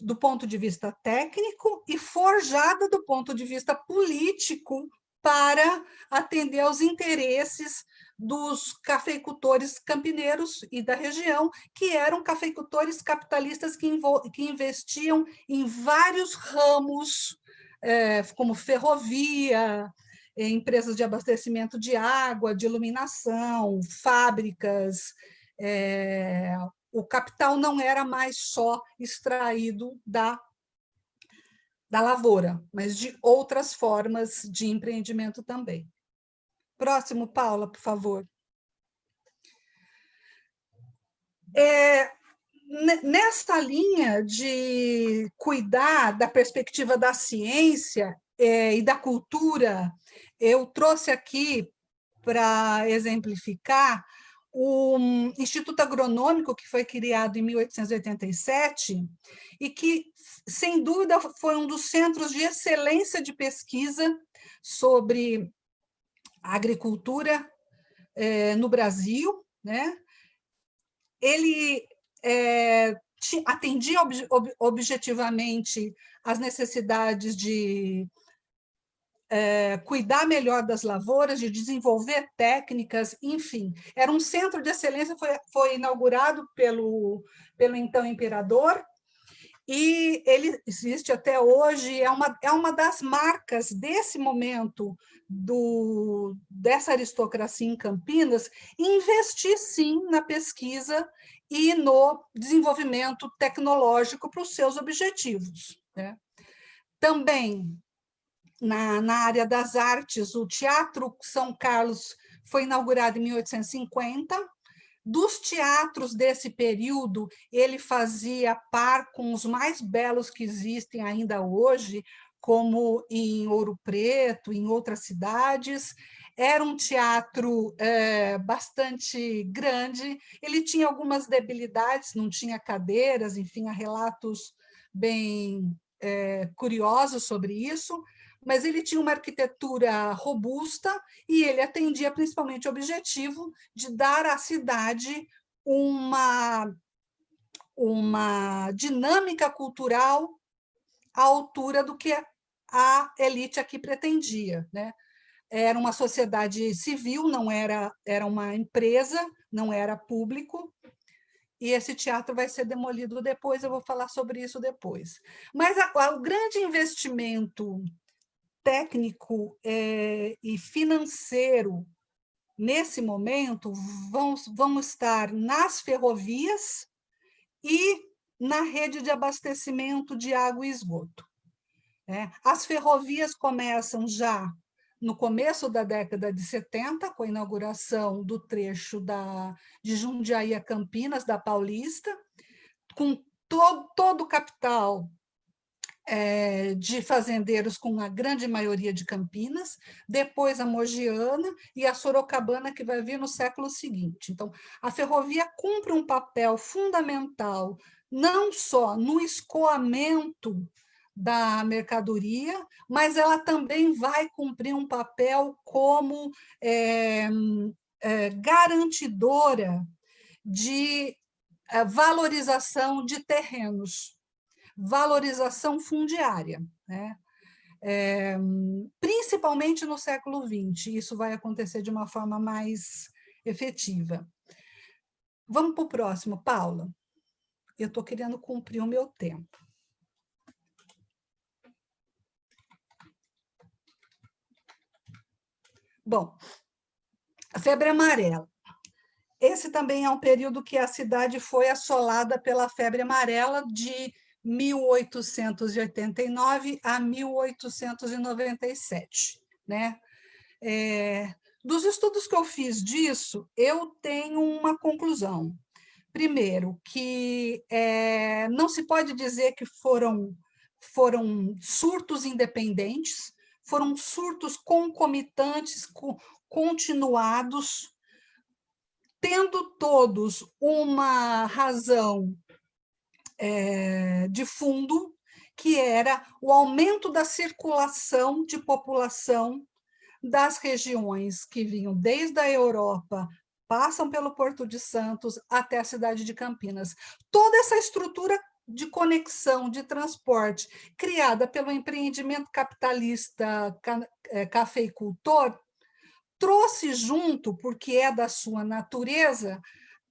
do ponto de vista técnico e forjada do ponto de vista político para atender aos interesses dos cafeicultores campineiros e da região, que eram cafeicultores capitalistas que, que investiam em vários ramos, é, como ferrovia, empresas de abastecimento de água, de iluminação, fábricas, é, o capital não era mais só extraído da, da lavoura, mas de outras formas de empreendimento também. Próximo, Paula, por favor. É, nessa linha de cuidar da perspectiva da ciência é, e da cultura, eu trouxe aqui para exemplificar o Instituto Agronômico, que foi criado em 1887, e que, sem dúvida, foi um dos centros de excelência de pesquisa sobre agricultura é, no Brasil. Né? Ele é, atendia ob, ob, objetivamente as necessidades de é, cuidar melhor das lavouras, de desenvolver técnicas, enfim. Era um centro de excelência, foi, foi inaugurado pelo, pelo então imperador, e ele existe até hoje, é uma, é uma das marcas desse momento do, dessa aristocracia em Campinas, investir sim na pesquisa e no desenvolvimento tecnológico para os seus objetivos. Né? Também na, na área das artes, o Teatro São Carlos foi inaugurado em 1850, dos teatros desse período, ele fazia par com os mais belos que existem ainda hoje, como em Ouro Preto, em outras cidades. Era um teatro é, bastante grande, ele tinha algumas debilidades, não tinha cadeiras, enfim, há relatos bem é, curiosos sobre isso, mas ele tinha uma arquitetura robusta e ele atendia principalmente o objetivo de dar à cidade uma, uma dinâmica cultural à altura do que a elite aqui pretendia. Né? Era uma sociedade civil, não era, era uma empresa, não era público, e esse teatro vai ser demolido depois, eu vou falar sobre isso depois. Mas a, a, o grande investimento técnico é, e financeiro, nesse momento, vão, vão estar nas ferrovias e na rede de abastecimento de água e esgoto. É, as ferrovias começam já no começo da década de 70, com a inauguração do trecho da, de Jundiaí a Campinas, da Paulista, com todo, todo o capital é, de fazendeiros com a grande maioria de Campinas, depois a Mogiana e a Sorocabana, que vai vir no século seguinte. Então, a ferrovia cumpre um papel fundamental, não só no escoamento da mercadoria, mas ela também vai cumprir um papel como é, é, garantidora de valorização de terrenos valorização fundiária, né? É, principalmente no século XX, isso vai acontecer de uma forma mais efetiva. Vamos para o próximo, Paula. Eu estou querendo cumprir o meu tempo. Bom, a febre amarela. Esse também é um período que a cidade foi assolada pela febre amarela de 1889 a 1897. Né? É, dos estudos que eu fiz disso, eu tenho uma conclusão. Primeiro, que é, não se pode dizer que foram, foram surtos independentes, foram surtos concomitantes, continuados, tendo todos uma razão é, de fundo, que era o aumento da circulação de população das regiões que vinham desde a Europa, passam pelo Porto de Santos até a cidade de Campinas. Toda essa estrutura de conexão, de transporte, criada pelo empreendimento capitalista é, cafeicultor, trouxe junto, porque é da sua natureza,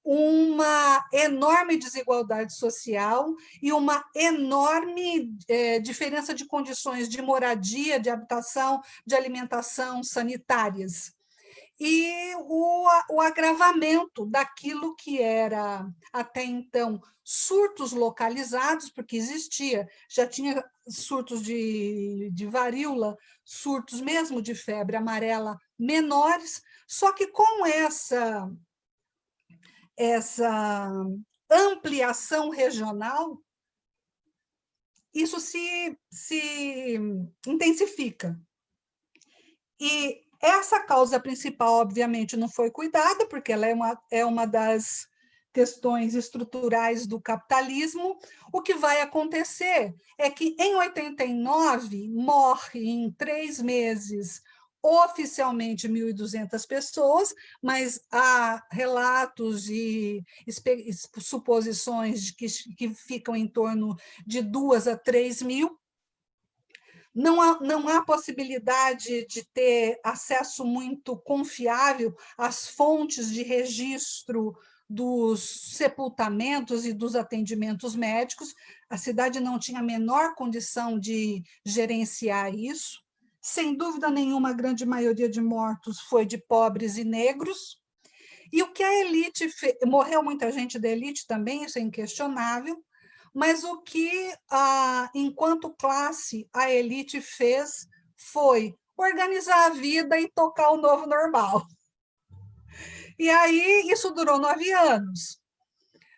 uma enorme desigualdade social e uma enorme é, diferença de condições de moradia, de habitação, de alimentação sanitárias. E o, o agravamento daquilo que era até então surtos localizados, porque existia, já tinha surtos de, de varíola, surtos mesmo de febre amarela menores, só que com essa essa ampliação regional, isso se, se intensifica. E essa causa principal, obviamente, não foi cuidada, porque ela é uma, é uma das questões estruturais do capitalismo. O que vai acontecer é que, em 89, morre em três meses oficialmente 1.200 pessoas, mas há relatos e suposições de que, que ficam em torno de 2 a 3 mil. Não há, não há possibilidade de ter acesso muito confiável às fontes de registro dos sepultamentos e dos atendimentos médicos. A cidade não tinha a menor condição de gerenciar isso. Sem dúvida nenhuma, a grande maioria de mortos foi de pobres e negros. E o que a elite fez, morreu muita gente da elite também, isso é inquestionável, mas o que, enquanto classe, a elite fez foi organizar a vida e tocar o novo normal. E aí isso durou nove anos,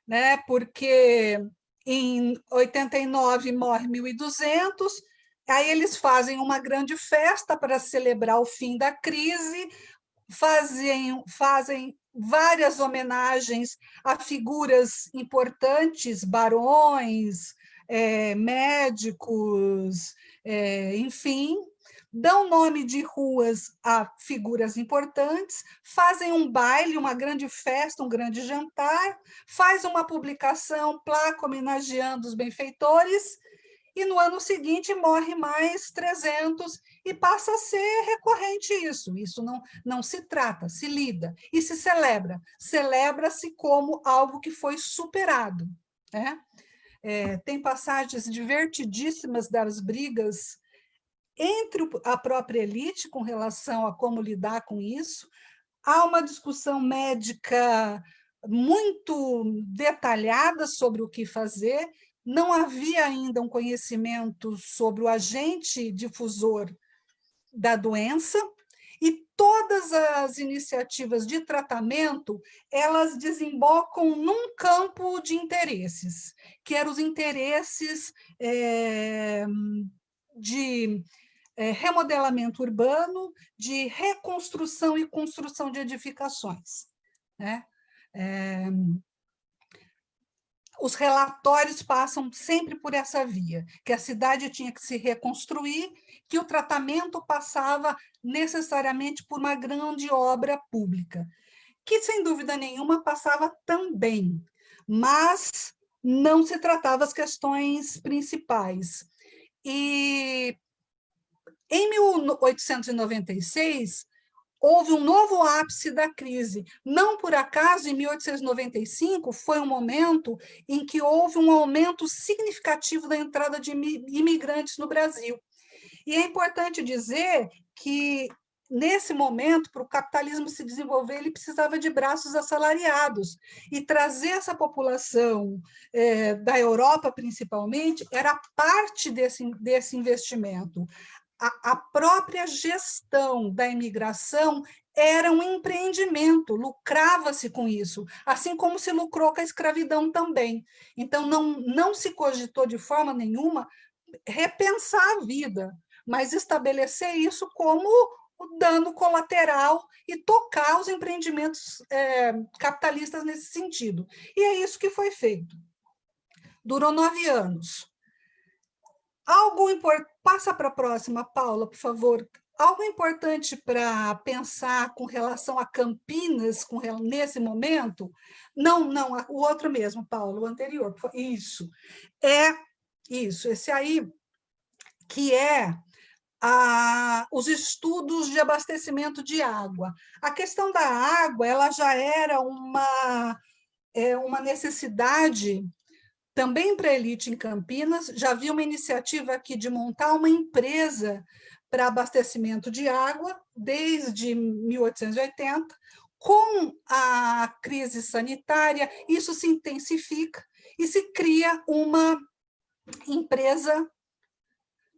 né? porque em 89 morre 1.200, aí eles fazem uma grande festa para celebrar o fim da crise, fazem, fazem várias homenagens a figuras importantes, barões, é, médicos, é, enfim, dão nome de ruas a figuras importantes, fazem um baile, uma grande festa, um grande jantar, faz uma publicação, placa homenageando os benfeitores, e no ano seguinte morre mais 300 e passa a ser recorrente isso. Isso não, não se trata, se lida e se celebra. Celebra-se como algo que foi superado. Né? É, tem passagens divertidíssimas das brigas entre a própria elite com relação a como lidar com isso. Há uma discussão médica muito detalhada sobre o que fazer, não havia ainda um conhecimento sobre o agente difusor da doença, e todas as iniciativas de tratamento, elas desembocam num campo de interesses, que eram os interesses é, de é, remodelamento urbano, de reconstrução e construção de edificações. Né? É, os relatórios passam sempre por essa via, que a cidade tinha que se reconstruir, que o tratamento passava necessariamente por uma grande obra pública, que, sem dúvida nenhuma, passava também, mas não se tratava as questões principais. E em 1896, houve um novo ápice da crise. Não por acaso, em 1895, foi um momento em que houve um aumento significativo da entrada de imigrantes no Brasil. E é importante dizer que, nesse momento, para o capitalismo se desenvolver, ele precisava de braços assalariados. E trazer essa população é, da Europa, principalmente, era parte desse, desse investimento a, a própria gestão da imigração era um empreendimento, lucrava-se com isso, assim como se lucrou com a escravidão também. Então, não, não se cogitou de forma nenhuma repensar a vida, mas estabelecer isso como o dano colateral e tocar os empreendimentos é, capitalistas nesse sentido. E é isso que foi feito. Durou nove anos. Algo importante, passa para a próxima, Paula, por favor. Algo importante para pensar com relação a Campinas, com, nesse momento, não, não, o outro mesmo, Paulo, o anterior, isso, é isso, esse aí, que é a, os estudos de abastecimento de água. A questão da água, ela já era uma, é, uma necessidade também para a elite em Campinas, já havia uma iniciativa aqui de montar uma empresa para abastecimento de água desde 1880. Com a crise sanitária, isso se intensifica e se cria uma empresa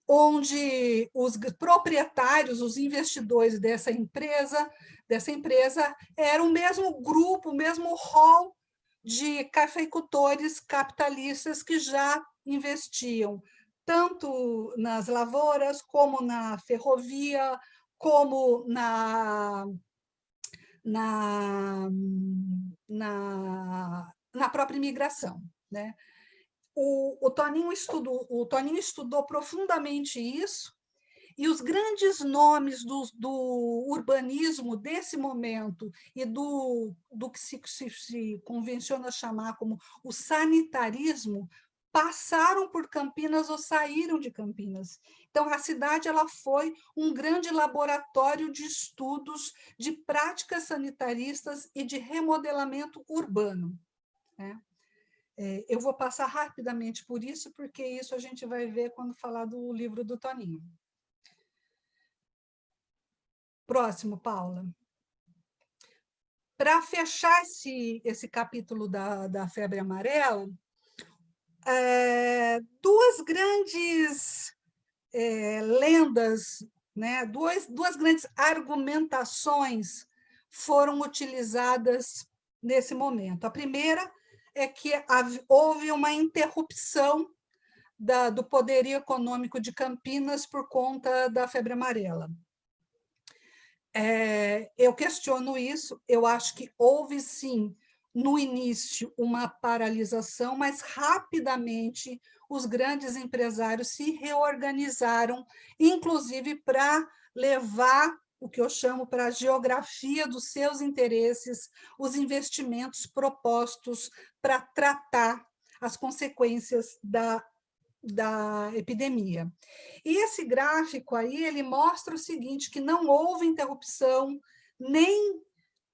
onde os proprietários, os investidores dessa empresa, dessa empresa eram o mesmo grupo, o mesmo hall de cafeicultores capitalistas que já investiam tanto nas lavouras, como na ferrovia, como na, na, na, na própria imigração. Né? O, o, Toninho estudou, o Toninho estudou profundamente isso, E os grandes nomes do, do urbanismo desse momento e do, do que se, se, se convenciona chamar como o sanitarismo passaram por Campinas ou saíram de Campinas. Então, a cidade ela foi um grande laboratório de estudos de práticas sanitaristas e de remodelamento urbano. Né? É, eu vou passar rapidamente por isso, porque isso a gente vai ver quando falar do livro do Toninho. Próximo, Paula. Para fechar esse, esse capítulo da, da febre amarela, é, duas grandes é, lendas, né, duas, duas grandes argumentações foram utilizadas nesse momento. A primeira é que houve uma interrupção da, do poderio econômico de Campinas por conta da febre amarela. É, eu questiono isso, eu acho que houve sim no início uma paralisação, mas rapidamente os grandes empresários se reorganizaram, inclusive para levar o que eu chamo para a geografia dos seus interesses, os investimentos propostos para tratar as consequências da, da epidemia. E esse gráfico aí, ele mostra o seguinte, que não houve interrupção nem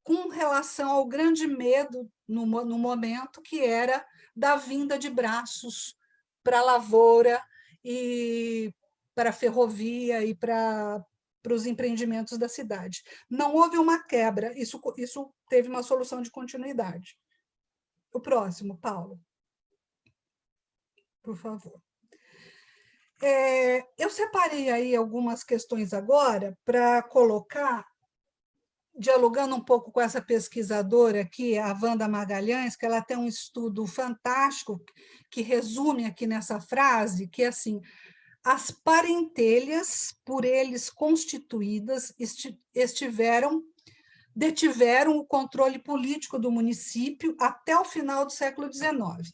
com relação ao grande medo no, no momento, que era da vinda de braços para a lavoura e para a ferrovia e para, para os empreendimentos da cidade. Não houve uma quebra, isso, isso teve uma solução de continuidade. O próximo, Paulo. Por favor. É, eu separei aí algumas questões agora para colocar dialogando um pouco com essa pesquisadora aqui, a Wanda Magalhães, que ela tem um estudo fantástico que resume aqui nessa frase, que é assim, as parentelhas por eles constituídas estiveram detiveram o controle político do município até o final do século XIX.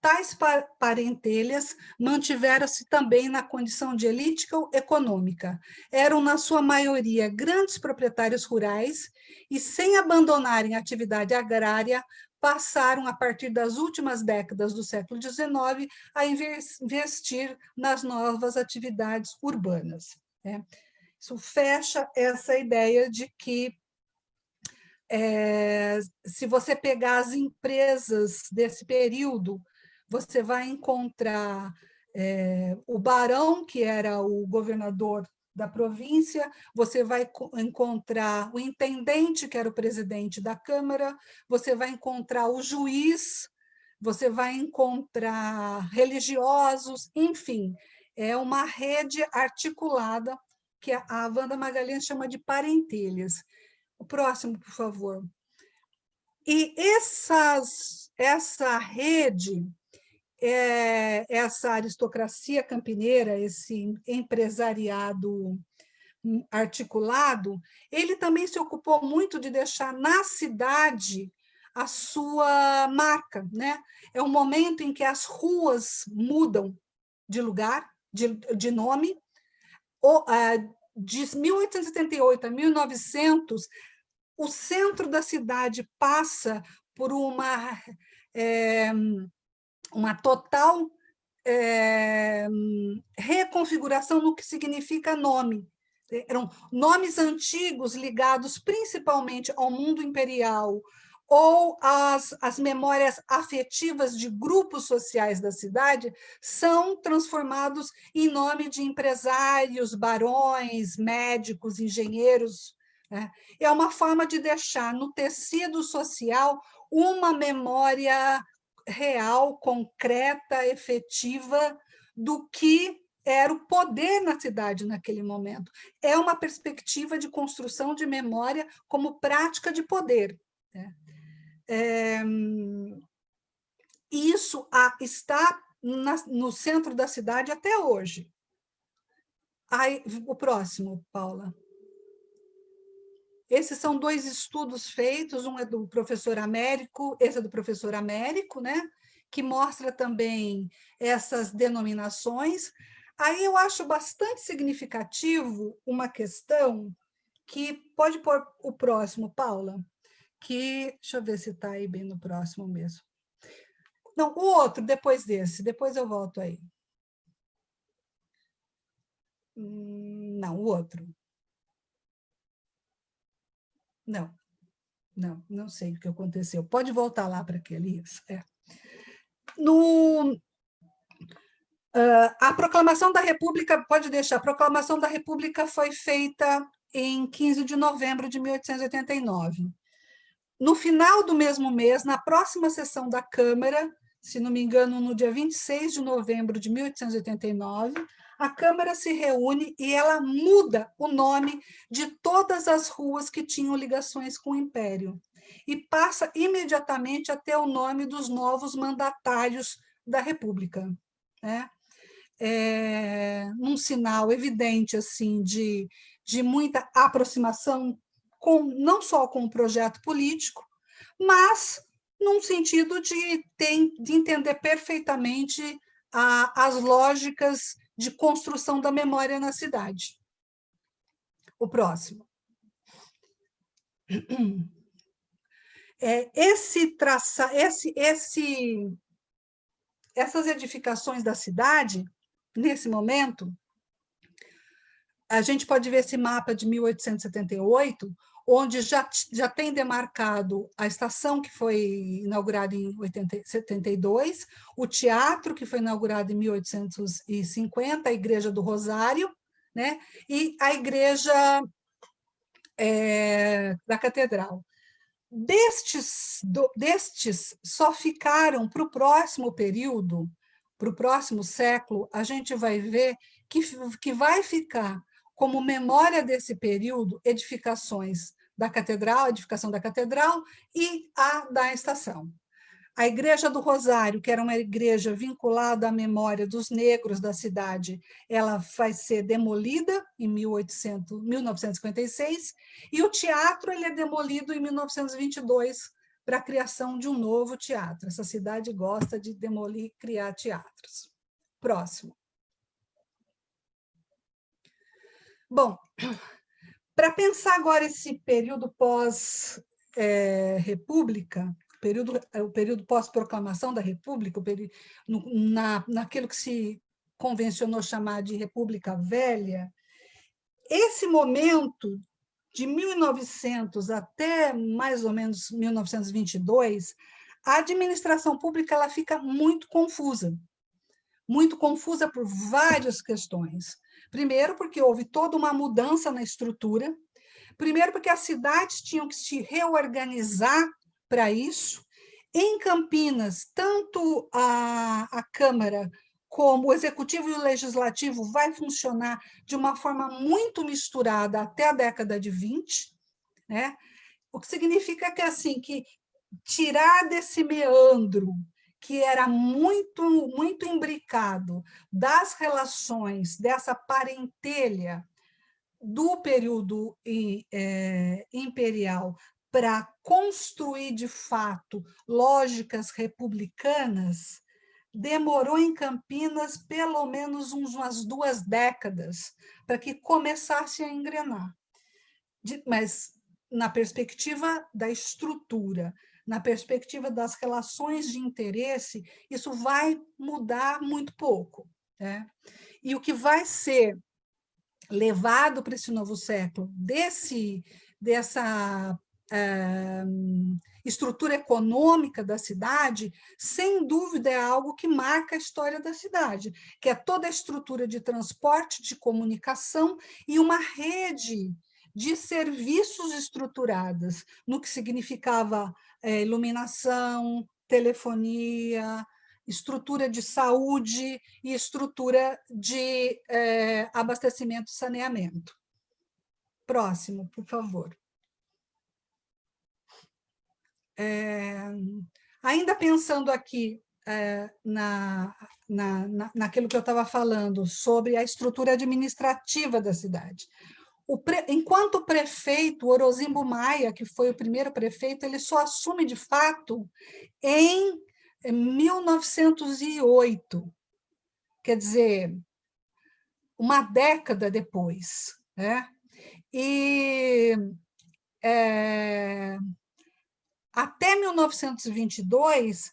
Tais parentelhas mantiveram-se também na condição de elite econômica. Eram, na sua maioria, grandes proprietários rurais e, sem abandonarem a atividade agrária, passaram, a partir das últimas décadas do século XIX, a investir nas novas atividades urbanas. Né? Isso fecha essa ideia de que é, se você pegar as empresas desse período, você vai encontrar é, o barão, que era o governador da província, você vai encontrar o intendente, que era o presidente da Câmara, você vai encontrar o juiz, você vai encontrar religiosos, enfim, é uma rede articulada que a Wanda Magalhães chama de parentelhas. O próximo, por favor. E essas, essa rede é, essa aristocracia campineira, esse empresariado articulado, ele também se ocupou muito de deixar na cidade a sua marca. Né? É um momento em que as ruas mudam de lugar, de, de nome. O, de 1878 a 1900, o centro da cidade passa por uma é, uma total é, reconfiguração no que significa nome. Eram nomes antigos ligados principalmente ao mundo imperial ou as, as memórias afetivas de grupos sociais da cidade são transformados em nome de empresários, barões, médicos, engenheiros. Né? É uma forma de deixar no tecido social uma memória real, concreta, efetiva do que era o poder na cidade naquele momento. É uma perspectiva de construção de memória como prática de poder. Né? É, isso está na, no centro da cidade até hoje. Aí, o próximo, Paula. Esses são dois estudos feitos, um é do professor Américo, esse é do professor Américo, né? que mostra também essas denominações. Aí eu acho bastante significativo uma questão que pode pôr o próximo, Paula, que, deixa eu ver se está aí bem no próximo mesmo. Não, o outro, depois desse, depois eu volto aí. Hum, não, o outro. Não, não, não sei o que aconteceu. Pode voltar lá para aquele. É. No, uh, a proclamação da República, pode deixar, a proclamação da República foi feita em 15 de novembro de 1889. No final do mesmo mês, na próxima sessão da Câmara, se não me engano, no dia 26 de novembro de 1889, a Câmara se reúne e ela muda o nome de todas as ruas que tinham ligações com o Império e passa imediatamente a ter o nome dos novos mandatários da República. Né? É, um sinal evidente assim de, de muita aproximação com, não só com o projeto político, mas num sentido de, ter, de entender perfeitamente a, as lógicas de construção da memória na cidade. O próximo. É, esse traça, esse, esse, essas edificações da cidade, nesse momento, a gente pode ver esse mapa de 1878, onde já, já tem demarcado a estação que foi inaugurada em 1872, o teatro que foi inaugurado em 1850, a Igreja do Rosário, né? e a Igreja é, da Catedral. Destes, do, destes só ficaram para o próximo período, para o próximo século, a gente vai ver que, que vai ficar como memória desse período edificações da catedral, a edificação da catedral e a da estação. A Igreja do Rosário, que era uma igreja vinculada à memória dos negros da cidade, ela vai ser demolida em 1800, 1956, e o teatro ele é demolido em 1922 para a criação de um novo teatro. Essa cidade gosta de demolir e criar teatros. Próximo. Bom, para pensar agora esse período pós-república, é, período, o período pós-proclamação da República, período, na, naquilo que se convencionou chamar de República Velha, esse momento de 1900 até mais ou menos 1922, a administração pública ela fica muito confusa, muito confusa por várias questões. Primeiro, porque houve toda uma mudança na estrutura. Primeiro, porque as cidades tinham que se reorganizar para isso. Em Campinas, tanto a, a Câmara como o Executivo e o Legislativo vai funcionar de uma forma muito misturada até a década de 20, né? o que significa que, assim, que tirar desse meandro que era muito, muito imbricado das relações, dessa parentelha do período é, imperial para construir, de fato, lógicas republicanas, demorou em Campinas pelo menos umas duas décadas para que começasse a engrenar. mas na perspectiva da estrutura, na perspectiva das relações de interesse, isso vai mudar muito pouco. Né? E o que vai ser levado para esse novo século desse, dessa é, estrutura econômica da cidade, sem dúvida é algo que marca a história da cidade, que é toda a estrutura de transporte, de comunicação e uma rede de serviços estruturadas, no que significava é, iluminação, telefonia, estrutura de saúde e estrutura de é, abastecimento e saneamento. Próximo, por favor. É, ainda pensando aqui é, na, na, na, naquilo que eu estava falando sobre a estrutura administrativa da cidade. O pre... Enquanto o prefeito Orozimbo Maia, que foi o primeiro prefeito, ele só assume de fato em 1908. Quer dizer, uma década depois. Né? E é, até 1922,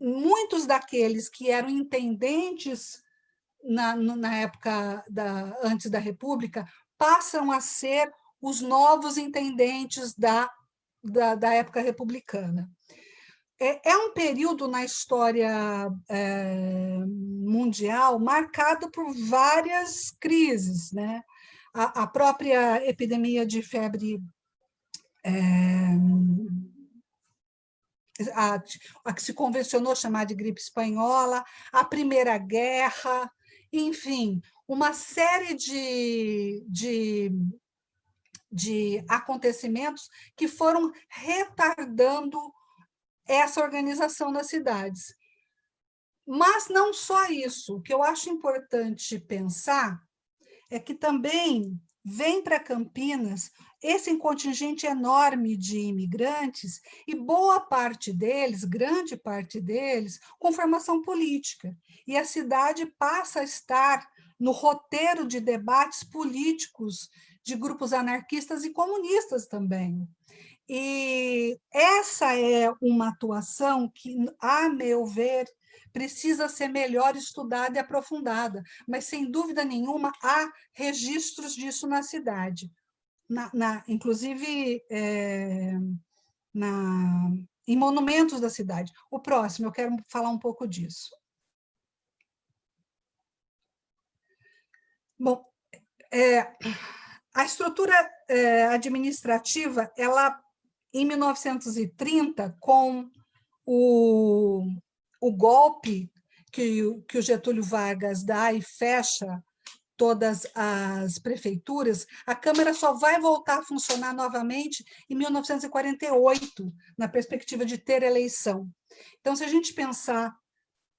muitos daqueles que eram intendentes na, na época da, antes da República passam a ser os novos intendentes da, da, da época republicana. É, é, um período na história é, mundial marcado por várias crises. Né? A, a própria epidemia de febre é, a, a, que se convencionou chamar de gripe espanhola, a Primeira Guerra, enfim, uma série de, de, de acontecimentos que foram retardando essa organização nas cidades. Mas não só isso, o que eu acho importante pensar é que também vem para Campinas esse contingente enorme de imigrantes e boa parte deles, grande parte deles, com formação política. E a cidade passa a estar no roteiro de debates políticos de grupos anarquistas e comunistas também. E essa é uma atuação que, a meu ver, precisa ser melhor estudada e aprofundada, mas, sem dúvida nenhuma, há registros disso na cidade. Na, na inclusive, é, na, em monumentos da cidade. O próximo, eu quero falar um pouco disso. Bom, é, a estrutura é, administrativa, ela em 1930, com o, o golpe que, que o Getúlio Vargas dá e fecha todas as prefeituras, a Câmara só vai voltar a funcionar novamente em 1948, na perspectiva de ter eleição. Então, se a gente pensar,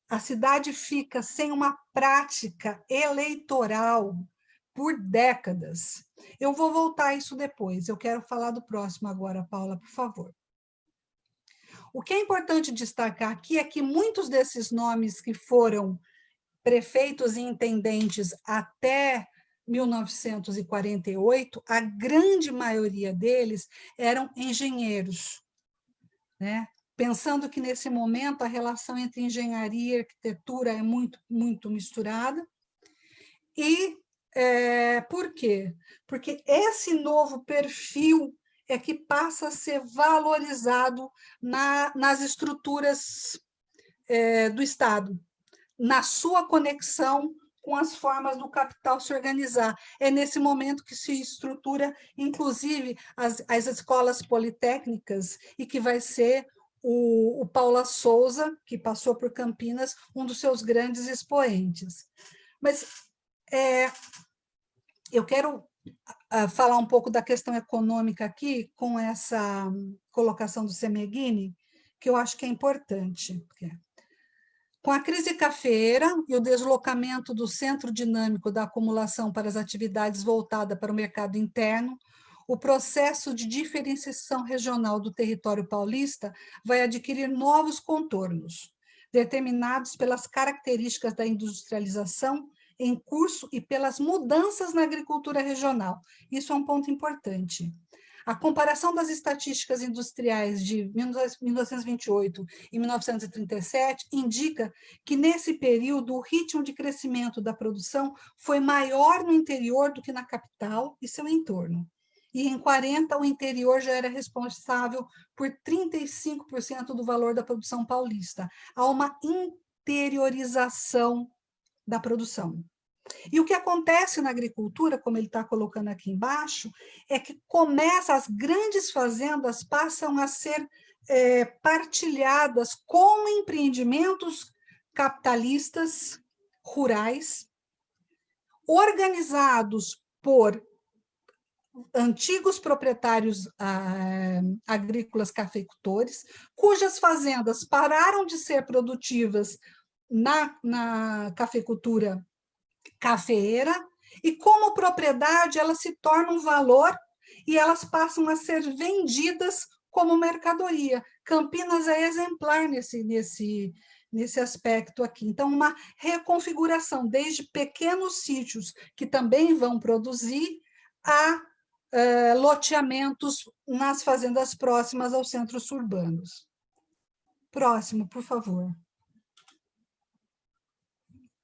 a cidade fica sem uma prática eleitoral por décadas. Eu vou voltar a isso depois, eu quero falar do próximo agora, Paula, por favor. O que é importante destacar aqui é que muitos desses nomes que foram prefeitos e intendentes até 1948, a grande maioria deles eram engenheiros, né? pensando que nesse momento a relação entre engenharia e arquitetura é muito, muito misturada, e é, por quê? Porque esse novo perfil é que passa a ser valorizado na, nas estruturas é, do Estado, na sua conexão com as formas do capital se organizar. É nesse momento que se estrutura, inclusive, as, as escolas politécnicas, e que vai ser o, o Paula Souza, que passou por Campinas, um dos seus grandes expoentes. Mas é, eu quero uh, falar um pouco da questão econômica aqui, com essa colocação do Semeghini, que eu acho que é importante. Com a crise cafeira e o deslocamento do centro dinâmico da acumulação para as atividades voltadas para o mercado interno, o processo de diferenciação regional do território paulista vai adquirir novos contornos, determinados pelas características da industrialização em curso e pelas mudanças na agricultura regional. Isso é um ponto importante. A comparação das estatísticas industriais de 1928 e 1937 indica que, nesse período, o ritmo de crescimento da produção foi maior no interior do que na capital e seu entorno. E em 40, o interior já era responsável por 35% do valor da produção paulista. Há uma interiorização da produção. E o que acontece na agricultura, como ele está colocando aqui embaixo, é que começa, as grandes fazendas passam a ser é, partilhadas com empreendimentos capitalistas rurais, organizados por antigos proprietários ah, agrícolas cafeicultores, cujas fazendas pararam de ser produtivas na, na cafeicultura cafeeira, e como propriedade ela se torna um valor e elas passam a ser vendidas como mercadoria. Campinas é exemplar nesse, nesse, nesse aspecto aqui. Então, uma reconfiguração, desde pequenos sítios que também vão produzir, a uh, loteamentos nas fazendas próximas aos centros urbanos. Próximo, por favor.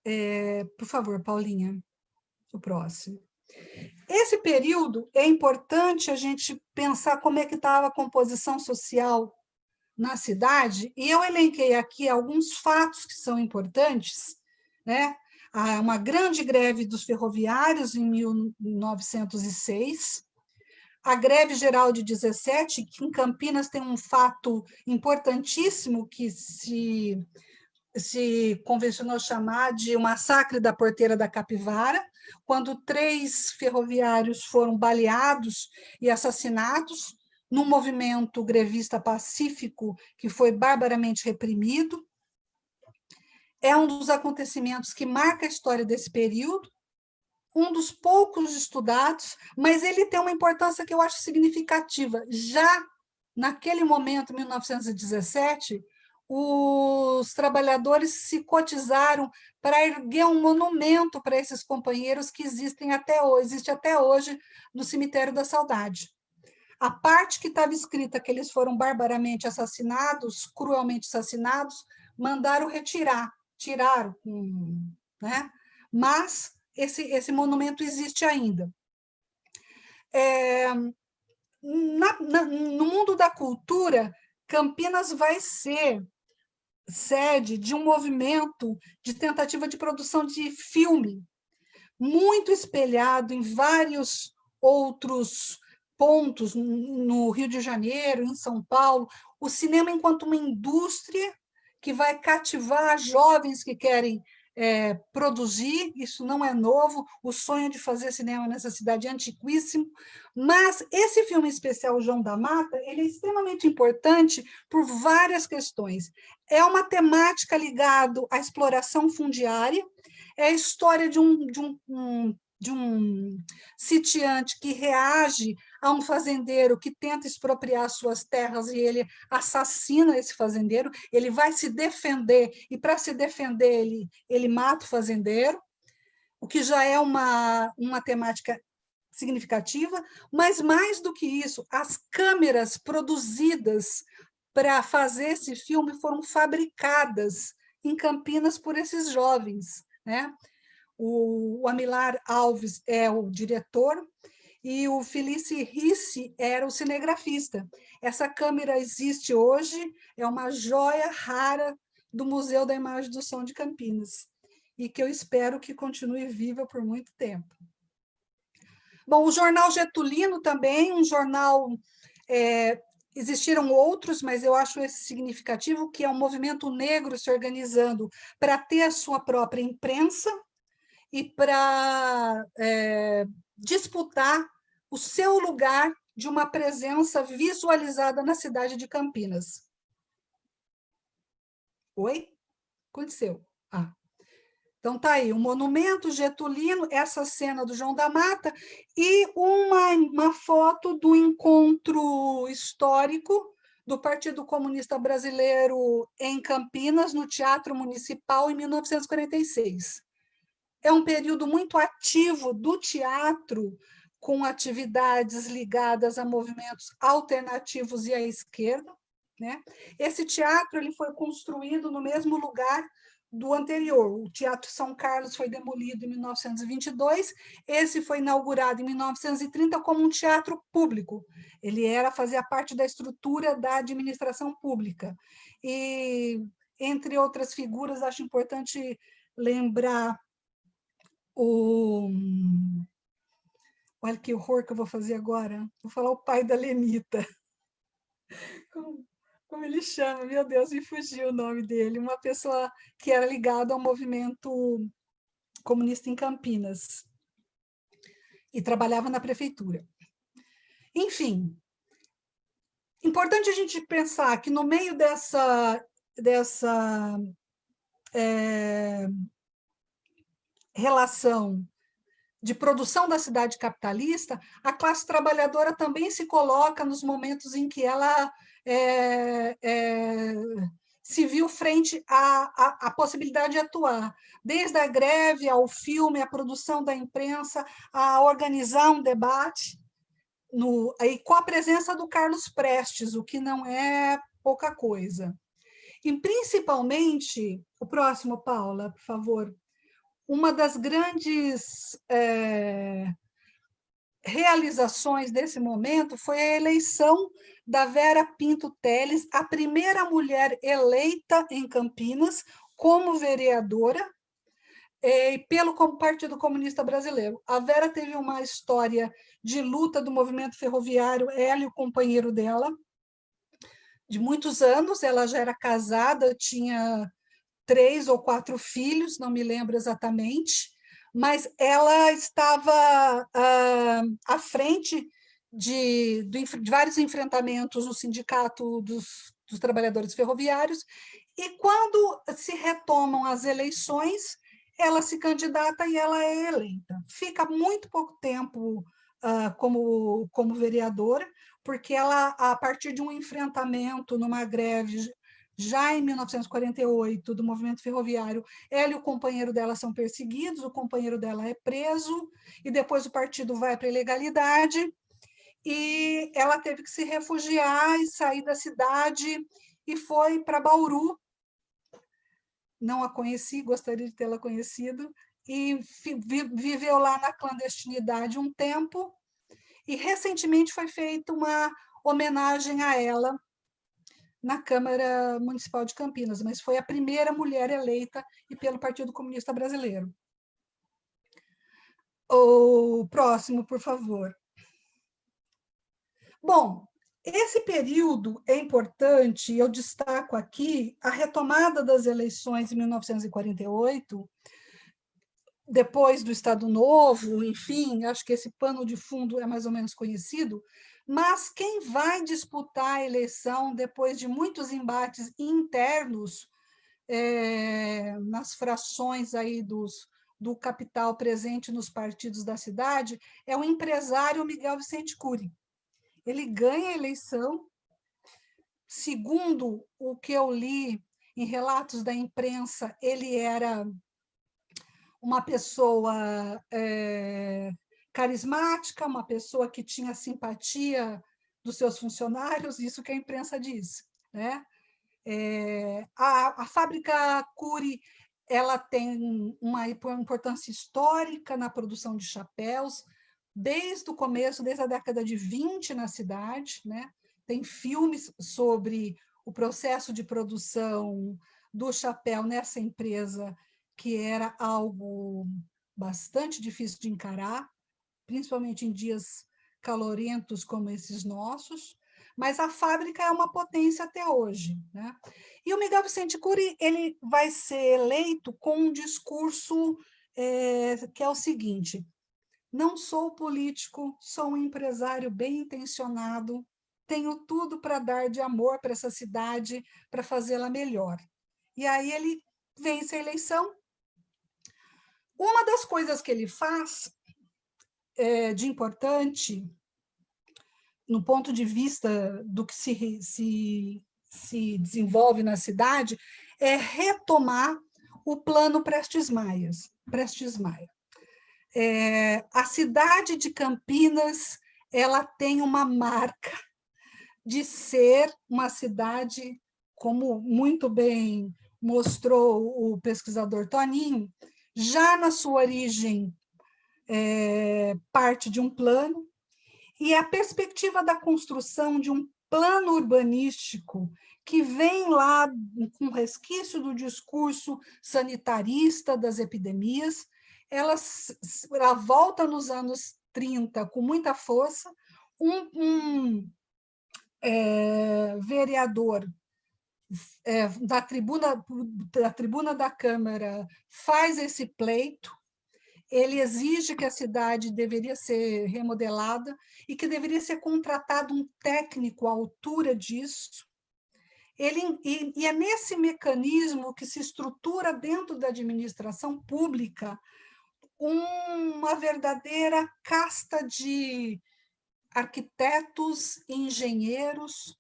É, por favor, Paulinha, o próximo. Esse período é importante a gente pensar como é que estava a composição social na cidade, e eu elenquei aqui alguns fatos que são importantes, né? Uma grande greve dos ferroviários em 1906, a greve geral de 17, que em Campinas tem um fato importantíssimo que se, se convencionou chamar de o massacre da porteira da Capivara, quando três ferroviários foram baleados e assassinados, num movimento grevista pacífico que foi barbaramente reprimido. É um dos acontecimentos que marca a história desse período, um dos poucos estudados, mas ele tem uma importância que eu acho significativa. Já naquele momento, 1917, os trabalhadores se cotizaram para erguer um monumento para esses companheiros que existem até hoje, existe até hoje no cemitério da Saudade. A parte que estava escrita que eles foram barbaramente assassinados, cruelmente assassinados, mandaram retirar, tiraram, né? Mas esse, esse monumento existe ainda. É, na, na, no mundo da cultura, Campinas vai ser sede de um movimento de tentativa de produção de filme, muito espelhado em vários outros pontos no Rio de Janeiro, em São Paulo, o cinema enquanto uma indústria que vai cativar jovens que querem é, produzir, isso não é novo, o sonho de fazer cinema nessa cidade é antiquíssimo, mas esse filme especial, João da Mata, ele é extremamente importante por várias questões. É uma temática ligada à exploração fundiária, é a história de um, de um, um de um sitiante que reage a um fazendeiro que tenta expropriar suas terras e ele assassina esse fazendeiro, ele vai se defender, e para se defender ele, ele mata o fazendeiro, o que já é uma, uma temática significativa, mas mais do que isso, as câmeras produzidas para fazer esse filme foram fabricadas em Campinas por esses jovens, né? O Amilar Alves é o diretor e o Felice Risse era o cinegrafista. Essa câmera existe hoje, é uma joia rara do Museu da Imagem do Som de Campinas e que eu espero que continue viva por muito tempo. Bom, o jornal Getulino também, um jornal, é, existiram outros, mas eu acho esse significativo, que é um movimento negro se organizando para ter a sua própria imprensa, e para é, disputar o seu lugar de uma presença visualizada na cidade de Campinas. Oi? Aconteceu. Ah. Então, tá aí, o monumento getulino, essa cena do João da Mata, e uma, uma foto do encontro histórico do Partido Comunista Brasileiro em Campinas, no Teatro Municipal, em 1946 é um período muito ativo do teatro, com atividades ligadas a movimentos alternativos e à esquerda. Né? Esse teatro ele foi construído no mesmo lugar do anterior. O Teatro São Carlos foi demolido em 1922, esse foi inaugurado em 1930 como um teatro público. Ele era fazia parte da estrutura da administração pública. E entre outras figuras, acho importante lembrar o... Olha que horror que eu vou fazer agora. Vou falar o pai da Lenita. Como, ele chama? Meu Deus, me fugiu o nome dele. Uma pessoa que era ligada ao movimento comunista em Campinas. E trabalhava na prefeitura. Enfim, importante a gente pensar que no meio dessa, dessa é, relação de produção da cidade capitalista, a classe trabalhadora também se coloca nos momentos em que ela é, é, se viu frente à, à, à, possibilidade de atuar, desde a greve ao filme, à produção da imprensa, a organizar um debate, no, aí, com a presença do Carlos Prestes, o que não é pouca coisa. E, principalmente, o próximo, Paula, por favor, uma das grandes é, realizações desse momento foi a eleição da Vera Pinto Teles, a primeira mulher eleita em Campinas como vereadora eh, pelo Partido Comunista Brasileiro. A Vera teve uma história de luta do movimento ferroviário, ela e o companheiro dela, de muitos anos, ela já era casada, tinha três ou quatro filhos, não me lembro exatamente, mas ela estava ah, à frente de, de, de, vários enfrentamentos no sindicato dos, dos trabalhadores ferroviários, e quando se retomam as eleições, ela se candidata e ela é eleita. Fica muito pouco tempo uh, como, como vereadora, porque ela, a partir de um enfrentamento numa greve já em 1948, do movimento ferroviário, ela e o companheiro dela são perseguidos, o companheiro dela é preso, e depois o partido vai para a ilegalidade, e ela teve que se refugiar e sair da cidade, e foi para Bauru. Não a conheci, gostaria de tê-la conhecido, e viveu lá na clandestinidade um tempo, e recentemente foi feita uma homenagem a ela na Câmara Municipal de Campinas, mas foi a primeira mulher eleita e pelo Partido Comunista Brasileiro. O próximo, por favor. Bom, esse período é importante, eu destaco aqui a retomada das eleições em 1948, depois do Estado Novo, enfim, acho que esse pano de fundo é mais ou menos conhecido, mas quem vai disputar a eleição depois de muitos embates internos é, nas frações aí dos, do capital presente nos partidos da cidade é o empresário Miguel Vicente Cury. Ele ganha a eleição, segundo o que eu li em relatos da imprensa, ele era uma pessoa é, carismática, uma pessoa que tinha simpatia dos seus funcionários, isso que a imprensa diz. Né? É, a, a fábrica Cury ela tem uma importância histórica na produção de chapéus, desde o começo, desde a década de 20 na cidade, né? tem filmes sobre o processo de produção do chapéu nessa empresa, que era algo bastante difícil de encarar, principalmente em dias calorentos como esses nossos, mas a fábrica é uma potência até hoje. Né? E o Miguel Vicente Cury ele vai ser eleito com um discurso é, que é o seguinte, não sou político, sou um empresário bem intencionado, tenho tudo para dar de amor para essa cidade, para fazê-la melhor. E aí ele vence a eleição. Uma das coisas que ele faz é, de importante, no ponto de vista do que se, se, se desenvolve na cidade, é retomar o plano Prestes Maias, Prestes Maia. É, a cidade de Campinas ela tem uma marca de ser uma cidade, como muito bem mostrou o pesquisador Toninho, já na sua origem é, parte de um plano, e a perspectiva da construção de um plano urbanístico que vem lá com resquício do discurso sanitarista das epidemias, ela, ela volta nos anos 30 com muita força, um, um é, vereador é, da, tribuna, da tribuna da Câmara faz esse pleito, ele exige que a cidade deveria ser remodelada e que deveria ser contratado um técnico à altura disso. Ele, e, e é nesse mecanismo que se estrutura dentro da administração pública uma verdadeira casta de arquitetos e engenheiros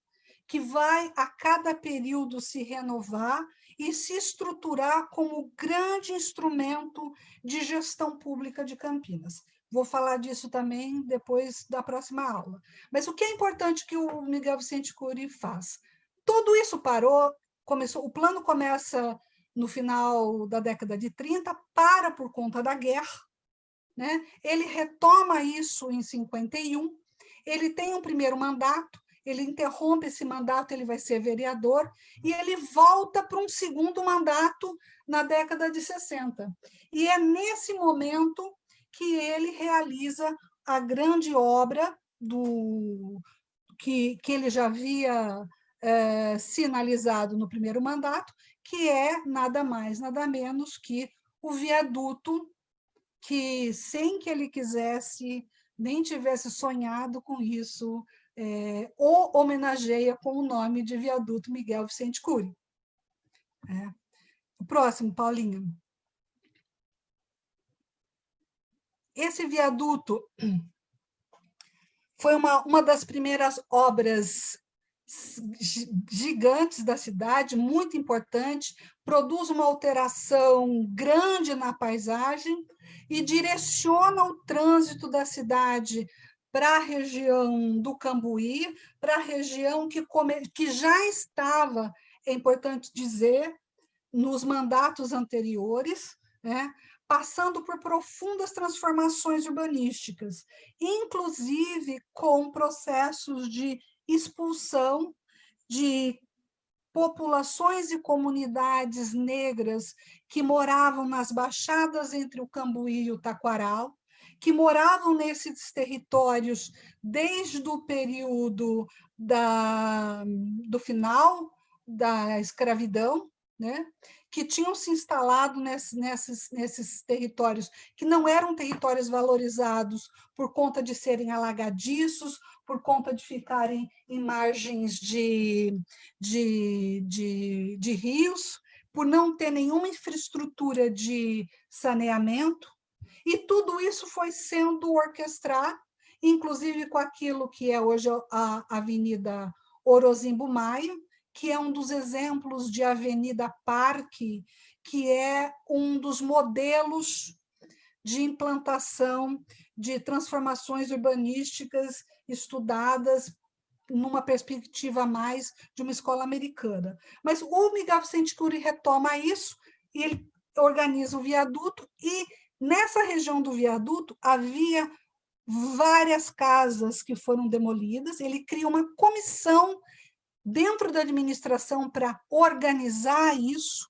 que vai a cada período se renovar e se estruturar como grande instrumento de gestão pública de Campinas. Vou falar disso também depois da próxima aula. Mas o que é importante que o Miguel Vicente Cury faz? Tudo isso parou, começou, o plano começa no final da década de 30, para por conta da guerra, né? ele retoma isso em 51, ele tem um primeiro mandato, ele interrompe esse mandato, ele vai ser vereador, e ele volta para um segundo mandato na década de 60. E é nesse momento que ele realiza a grande obra do que, que ele já havia é, sinalizado no primeiro mandato, que é nada mais, nada menos que o viaduto que, sem que ele quisesse, nem tivesse sonhado com isso, é, o homenageia com o nome de viaduto Miguel Vicente Cury. É. O próximo, Paulinho. Esse viaduto foi uma, uma das primeiras obras gigantes da cidade, muito importante, produz uma alteração grande na paisagem e direciona o trânsito da cidade para a região do Cambuí, para a região que, come, que já estava, é importante dizer, nos mandatos anteriores, né, passando por profundas transformações urbanísticas, inclusive com processos de expulsão de populações e comunidades negras que moravam nas baixadas entre o Cambuí e o Taquaral, que moravam nesses territórios desde o período da, do final da escravidão, né? que tinham se instalado nesse, nesses, nesses territórios, que não eram territórios valorizados por conta de serem alagadiços, por conta de ficarem em margens de, de, de, de rios, por não ter nenhuma infraestrutura de saneamento, e tudo isso foi sendo orquestrado, inclusive com aquilo que é hoje a Avenida Orozimbo Maia, que é um dos exemplos de Avenida Parque, que é um dos modelos de implantação de transformações urbanísticas estudadas numa perspectiva mais de uma escola americana. Mas o Miguel Vicente Cury retoma isso e ele organiza o viaduto e Nessa região do viaduto havia várias casas que foram demolidas, ele cria uma comissão dentro da administração para organizar isso,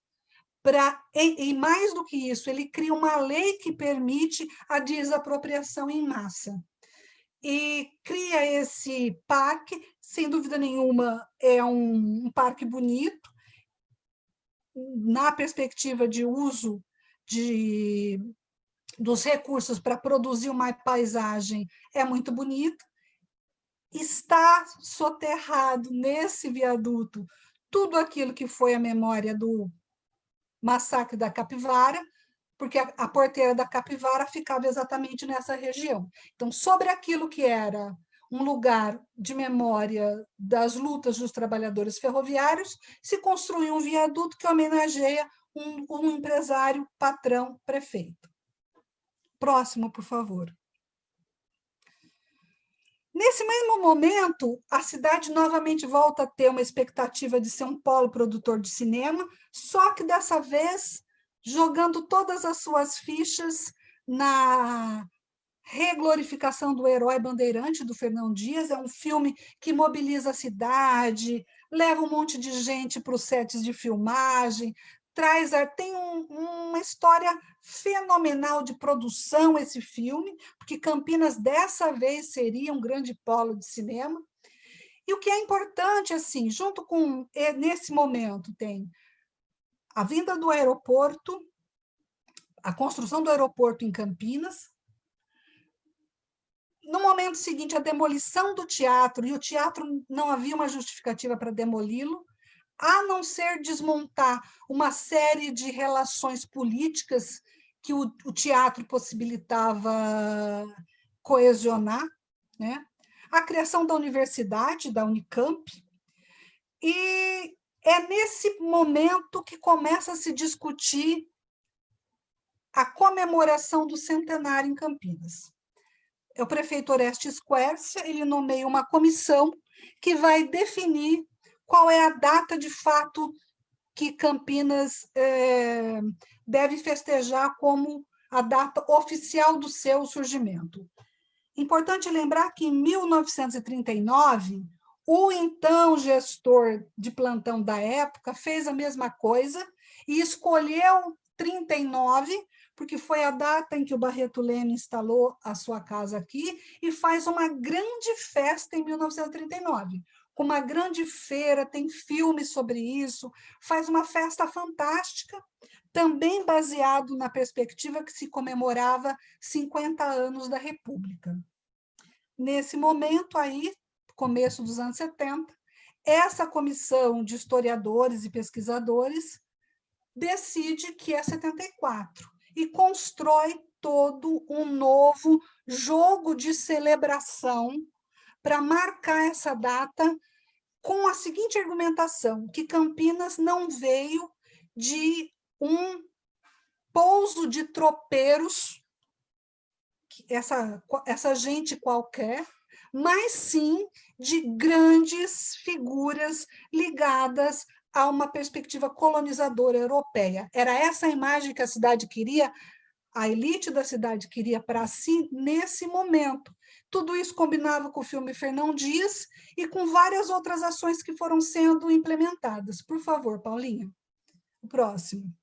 pra, e, e, mais do que isso, ele cria uma lei que permite a desapropriação em massa. E cria esse parque, sem dúvida nenhuma, é um, um parque bonito, na perspectiva de uso de dos recursos para produzir uma paisagem é muito bonita, está soterrado nesse viaduto tudo aquilo que foi a memória do massacre da Capivara, porque a, a porteira da Capivara ficava exatamente nessa região. Então, sobre aquilo que era um lugar de memória das lutas dos trabalhadores ferroviários, se construiu um viaduto que homenageia um, um empresário, patrão, prefeito. Próximo, por favor. Nesse mesmo momento, a cidade novamente volta a ter uma expectativa de ser um polo produtor de cinema, só que dessa vez jogando todas as suas fichas na reglorificação do herói bandeirante do Fernão Dias. É um filme que mobiliza a cidade, leva um monte de gente para os sets de filmagem, traz, tem um, uma história fenomenal de produção esse filme, porque Campinas dessa vez seria um grande polo de cinema. E o que é importante, assim, junto com, nesse momento, tem a vinda do aeroporto, a construção do aeroporto em Campinas, no momento seguinte, a demolição do teatro, e o teatro não havia uma justificativa para demoli-lo, a não ser desmontar uma série de relações políticas que o, o teatro possibilitava coesionar, né? a criação da universidade, da Unicamp, E é nesse momento que começa a se discutir a comemoração do centenário em Campinas. É o prefeito Orestes Quercia, ele nomeia uma comissão que vai definir qual é a data de fato que Campinas é, deve festejar como a data oficial do seu surgimento. Importante lembrar que em 1939, o então gestor de plantão da época fez a mesma coisa e escolheu 39, porque foi a data em que o Barreto Leme instalou a sua casa aqui, e faz uma grande festa em 1939 com uma grande feira, tem filmes sobre isso, faz uma festa fantástica, também baseado na perspectiva que se comemorava 50 anos da República. Nesse momento aí, começo dos anos 70, essa comissão de historiadores e pesquisadores decide que é 74 e constrói todo um novo jogo de celebração para marcar essa data com a seguinte argumentação, que Campinas não veio de um pouso de tropeiros, essa, essa gente qualquer, mas sim de grandes figuras ligadas a uma perspectiva colonizadora europeia. Era essa a imagem que a cidade queria, a elite da cidade queria para si nesse momento. Tudo isso combinava com o filme Fernão Dias e com várias outras ações que foram sendo implementadas. Por favor, Paulinha. O próximo.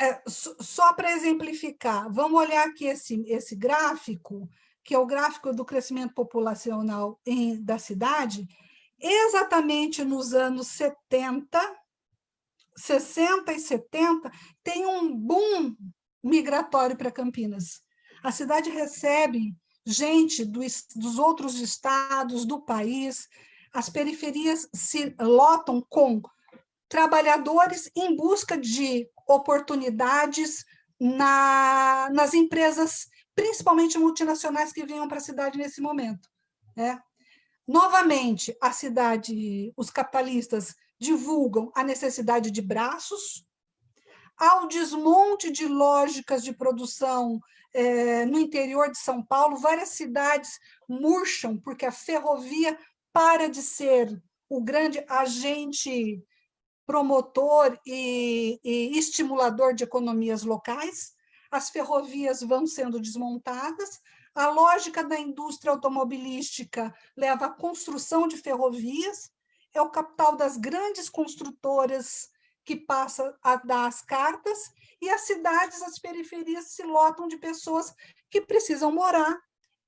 É, só para exemplificar, vamos olhar aqui esse, esse gráfico, que é o gráfico do crescimento populacional em, da cidade, exatamente nos anos 70, 60 e 70, tem um boom migratório para Campinas. A cidade recebe gente do, dos outros estados, do país, as periferias se lotam com trabalhadores em busca de oportunidades na, nas empresas, principalmente multinacionais, que vinham para a cidade nesse momento. Né? Novamente, a cidade, os capitalistas divulgam a necessidade de braços, ao desmonte de lógicas de produção é, no interior de São Paulo, várias cidades murcham, porque a ferrovia para de ser o grande agente promotor e, e estimulador de economias locais, as ferrovias vão sendo desmontadas, a lógica da indústria automobilística leva à construção de ferrovias, é o capital das grandes construtoras que passa a dar as cartas, e as cidades, as periferias se lotam de pessoas que precisam morar,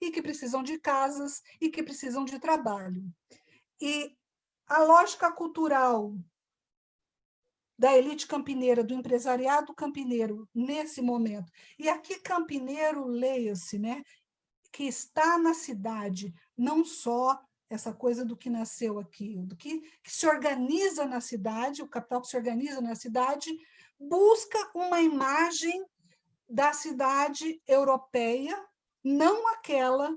e que precisam de casas, e que precisam de trabalho. E a lógica cultural da elite campineira, do empresariado campineiro, nesse momento, e aqui campineiro, leia-se, né, que está na cidade, não só essa coisa do que nasceu aqui, do que, que se organiza na cidade, o capital que se organiza na cidade, busca uma imagem da cidade europeia, não aquela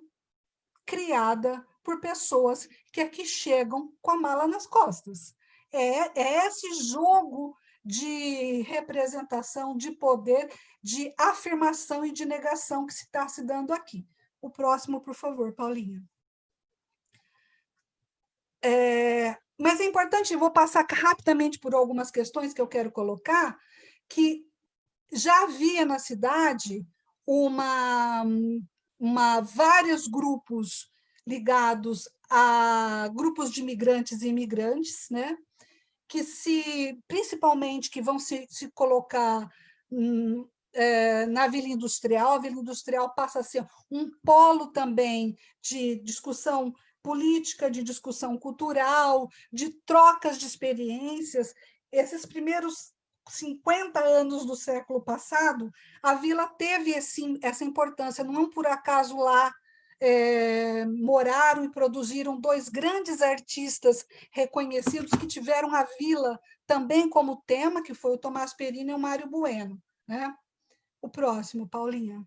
criada por pessoas que aqui chegam com a mala nas costas. É, é esse jogo de representação, de poder, de afirmação e de negação que se está se dando aqui. O próximo, por favor, Paulinha. É, mas é importante, vou passar rapidamente por algumas questões que eu quero colocar, que já havia na cidade uma, uma, vários grupos ligados a grupos de migrantes e imigrantes, né? Que se, principalmente, que vão se, se colocar hum, é, na Vila Industrial, a Vila Industrial passa a ser um polo também de discussão política, de discussão cultural, de trocas de experiências. Esses primeiros 50 anos do século passado, a vila teve esse, essa importância, não por acaso lá é, moraram e produziram dois grandes artistas reconhecidos que tiveram a vila também como tema, que foi o Tomás Perini e o Mário Bueno. Né? O próximo, Paulinha.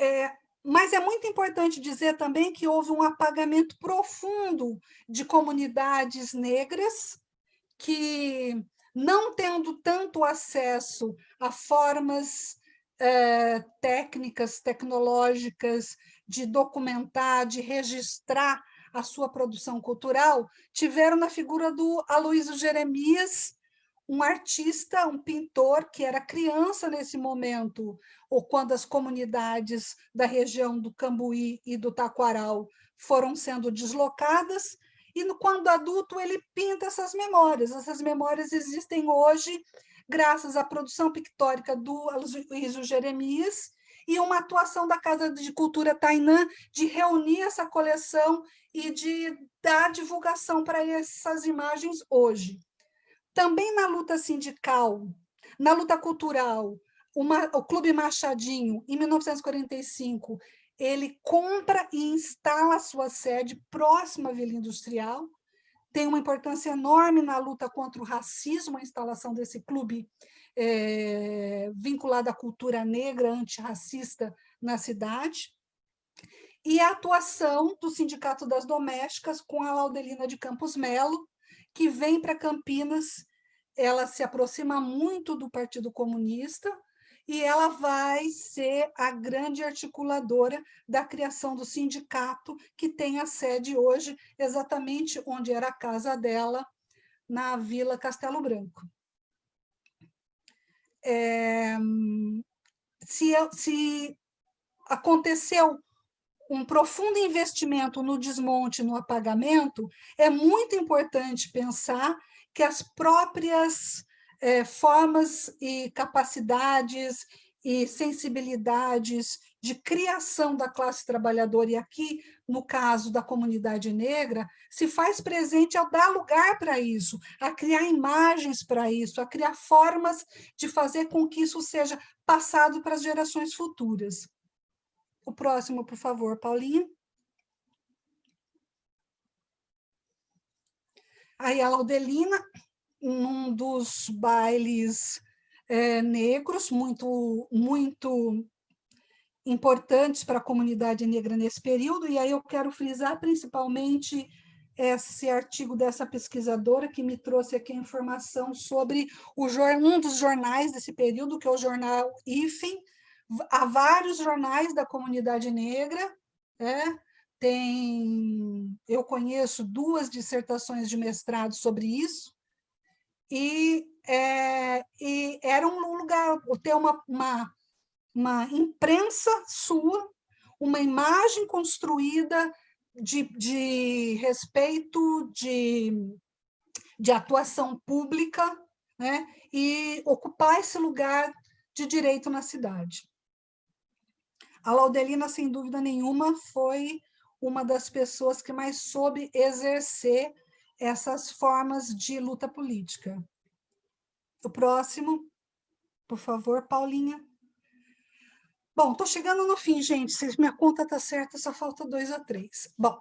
É, mas é muito importante dizer também que houve um apagamento profundo de comunidades negras que, não tendo tanto acesso a formas eh, técnicas, tecnológicas, de documentar, de registrar a sua produção cultural, tiveram na figura do Aloysio Jeremias, um artista, um pintor que era criança nesse momento, ou quando as comunidades da região do Cambuí e do Taquaral foram sendo deslocadas, e quando adulto ele pinta essas memórias. Essas memórias existem hoje graças à produção pictórica do Aloysio Jeremias e uma atuação da Casa de Cultura Tainã de reunir essa coleção e de dar divulgação para essas imagens hoje. Também na luta sindical, na luta cultural, uma, o Clube Machadinho, em 1945, ele compra e instala a sua sede próxima à Vila Industrial, tem uma importância enorme na luta contra o racismo, a instalação desse clube é, vinculado à cultura negra antirracista na cidade, e a atuação do Sindicato das Domésticas com a Laudelina de Campos Melo, que vem para Campinas, ela se aproxima muito do Partido Comunista e ela vai ser a grande articuladora da criação do sindicato, que tem a sede hoje exatamente onde era a casa dela, na Vila Castelo Branco. É, se, se aconteceu um profundo investimento no desmonte, no apagamento, é muito importante pensar que as próprias é, formas e capacidades e sensibilidades de criação da classe trabalhadora, e aqui, no caso da comunidade negra, se faz presente ao dar lugar para isso, a criar imagens para isso, a criar formas de fazer com que isso seja passado para as gerações futuras. O próximo, por favor, Paulinha. Aí a Laudelina, num dos bailes é, negros, muito, muito importantes para a comunidade negra nesse período, e aí eu quero frisar principalmente esse artigo dessa pesquisadora que me trouxe aqui a informação sobre o, um dos jornais desse período, que é o jornal IFEM, há vários jornais da comunidade negra, né? tem, eu conheço duas dissertações de mestrado sobre isso, e, é, e era um lugar, ter uma, uma, uma imprensa sua, uma imagem construída de, de respeito, de, de atuação pública, né? e ocupar esse lugar de direito na cidade. A Laudelina, sem dúvida nenhuma, foi uma das pessoas que mais soube exercer essas formas de luta política. O próximo, por favor, Paulinha. Bom, estou chegando no fim, gente. Se minha conta está certa, só falta dois a três. Bom,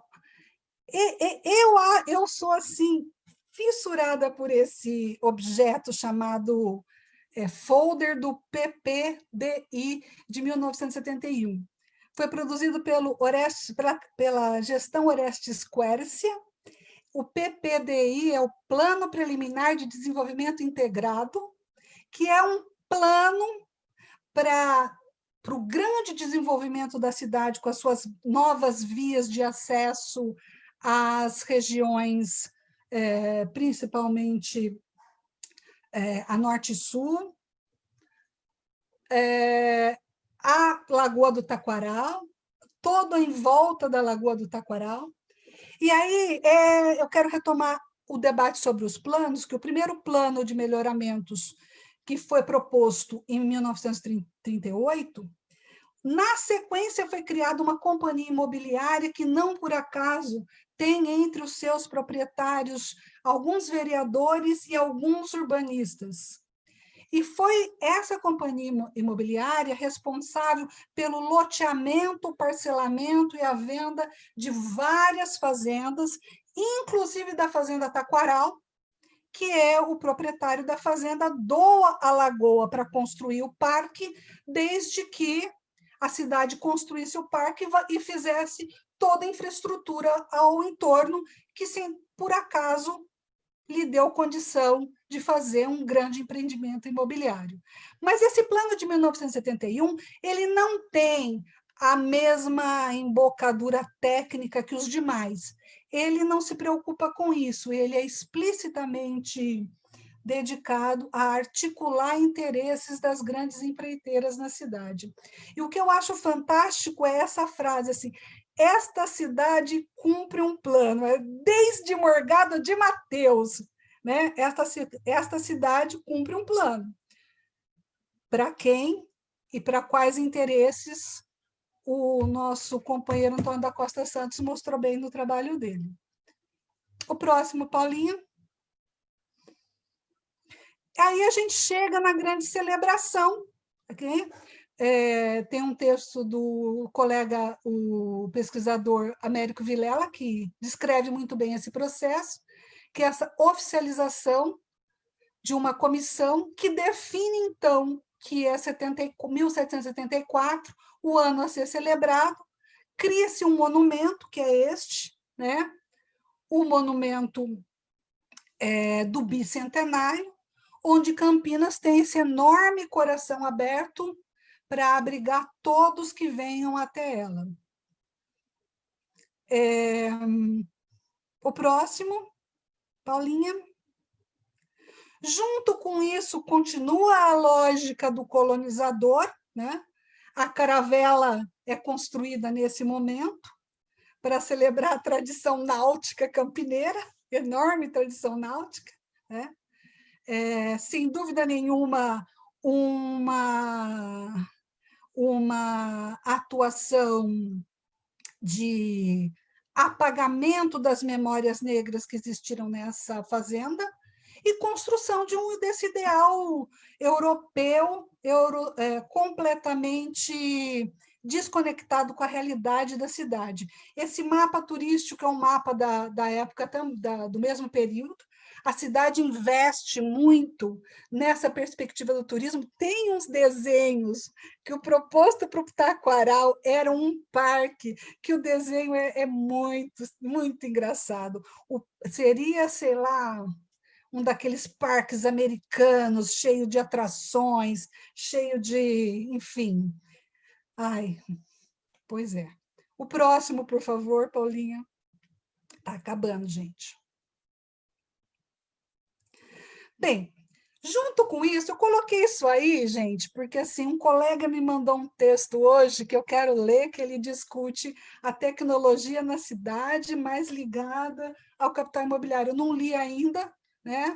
eu, eu sou, assim, fissurada por esse objeto chamado é, folder do PPDI de 1971. Foi produzido pelo Orestes, pela, pela gestão Orestes Quercia. O PPDI é o Plano Preliminar de Desenvolvimento Integrado, que é um plano para o grande desenvolvimento da cidade, com as suas novas vias de acesso às regiões, é, principalmente é, a norte e sul, é, a Lagoa do Taquaral, todo em volta da Lagoa do Taquaral. E aí é, eu quero retomar o debate sobre os planos, que o primeiro plano de melhoramentos que foi proposto em 1938, na sequência foi criada uma companhia imobiliária que não por acaso tem entre os seus proprietários alguns vereadores e alguns urbanistas. E foi essa companhia imobiliária responsável pelo loteamento, parcelamento e a venda de várias fazendas, inclusive da Fazenda Taquaral, que é o proprietário da fazenda doa a lagoa para construir o parque, desde que a cidade construísse o parque e fizesse toda a infraestrutura ao entorno, que, sem, por acaso, lhe deu condição de fazer um grande empreendimento imobiliário. Mas esse plano de 1971, ele não tem a mesma embocadura técnica que os demais. Ele não se preocupa com isso, ele é explicitamente dedicado a articular interesses das grandes empreiteiras na cidade. E o que eu acho fantástico é essa frase assim: esta cidade cumpre um plano, é desde Morgado de Mateus, né? Esta, esta cidade cumpre um plano. Para quem e para quais interesses o nosso companheiro Antônio da Costa Santos mostrou bem no trabalho dele. O próximo, Paulinha. Aí a gente chega na grande celebração. Okay? É, tem um texto do colega, o pesquisador Américo Vilela, que descreve muito bem esse processo, que é essa oficialização de uma comissão que define, então, que é 70, 1774, o ano a ser celebrado, cria-se um monumento, que é este, né? o monumento é, do bicentenário, onde Campinas tem esse enorme coração aberto para abrigar todos que venham até ela. É, o próximo, Paulinha. Junto com isso, continua a lógica do colonizador, né? A caravela é construída nesse momento para celebrar a tradição náutica campineira, enorme tradição náutica, né? é, sem dúvida nenhuma, uma, uma atuação de apagamento das memórias negras que existiram nessa fazenda e construção de um desse ideal europeu euro, é, completamente desconectado com a realidade da cidade. Esse mapa turístico é um mapa da, da época da, do mesmo período, a cidade investe muito nessa perspectiva do turismo. Tem uns desenhos que o proposto para o Taquaral era um parque, que o desenho é, é muito, muito engraçado. O, seria, sei lá, um daqueles parques americanos, cheio de atrações, cheio de, enfim. Ai, pois é. O próximo, por favor, Paulinha. Está acabando, gente. Bem, junto com isso, eu coloquei isso aí, gente, porque assim, um colega me mandou um texto hoje que eu quero ler, que ele discute a tecnologia na cidade mais ligada ao capital imobiliário. Eu não li ainda, né?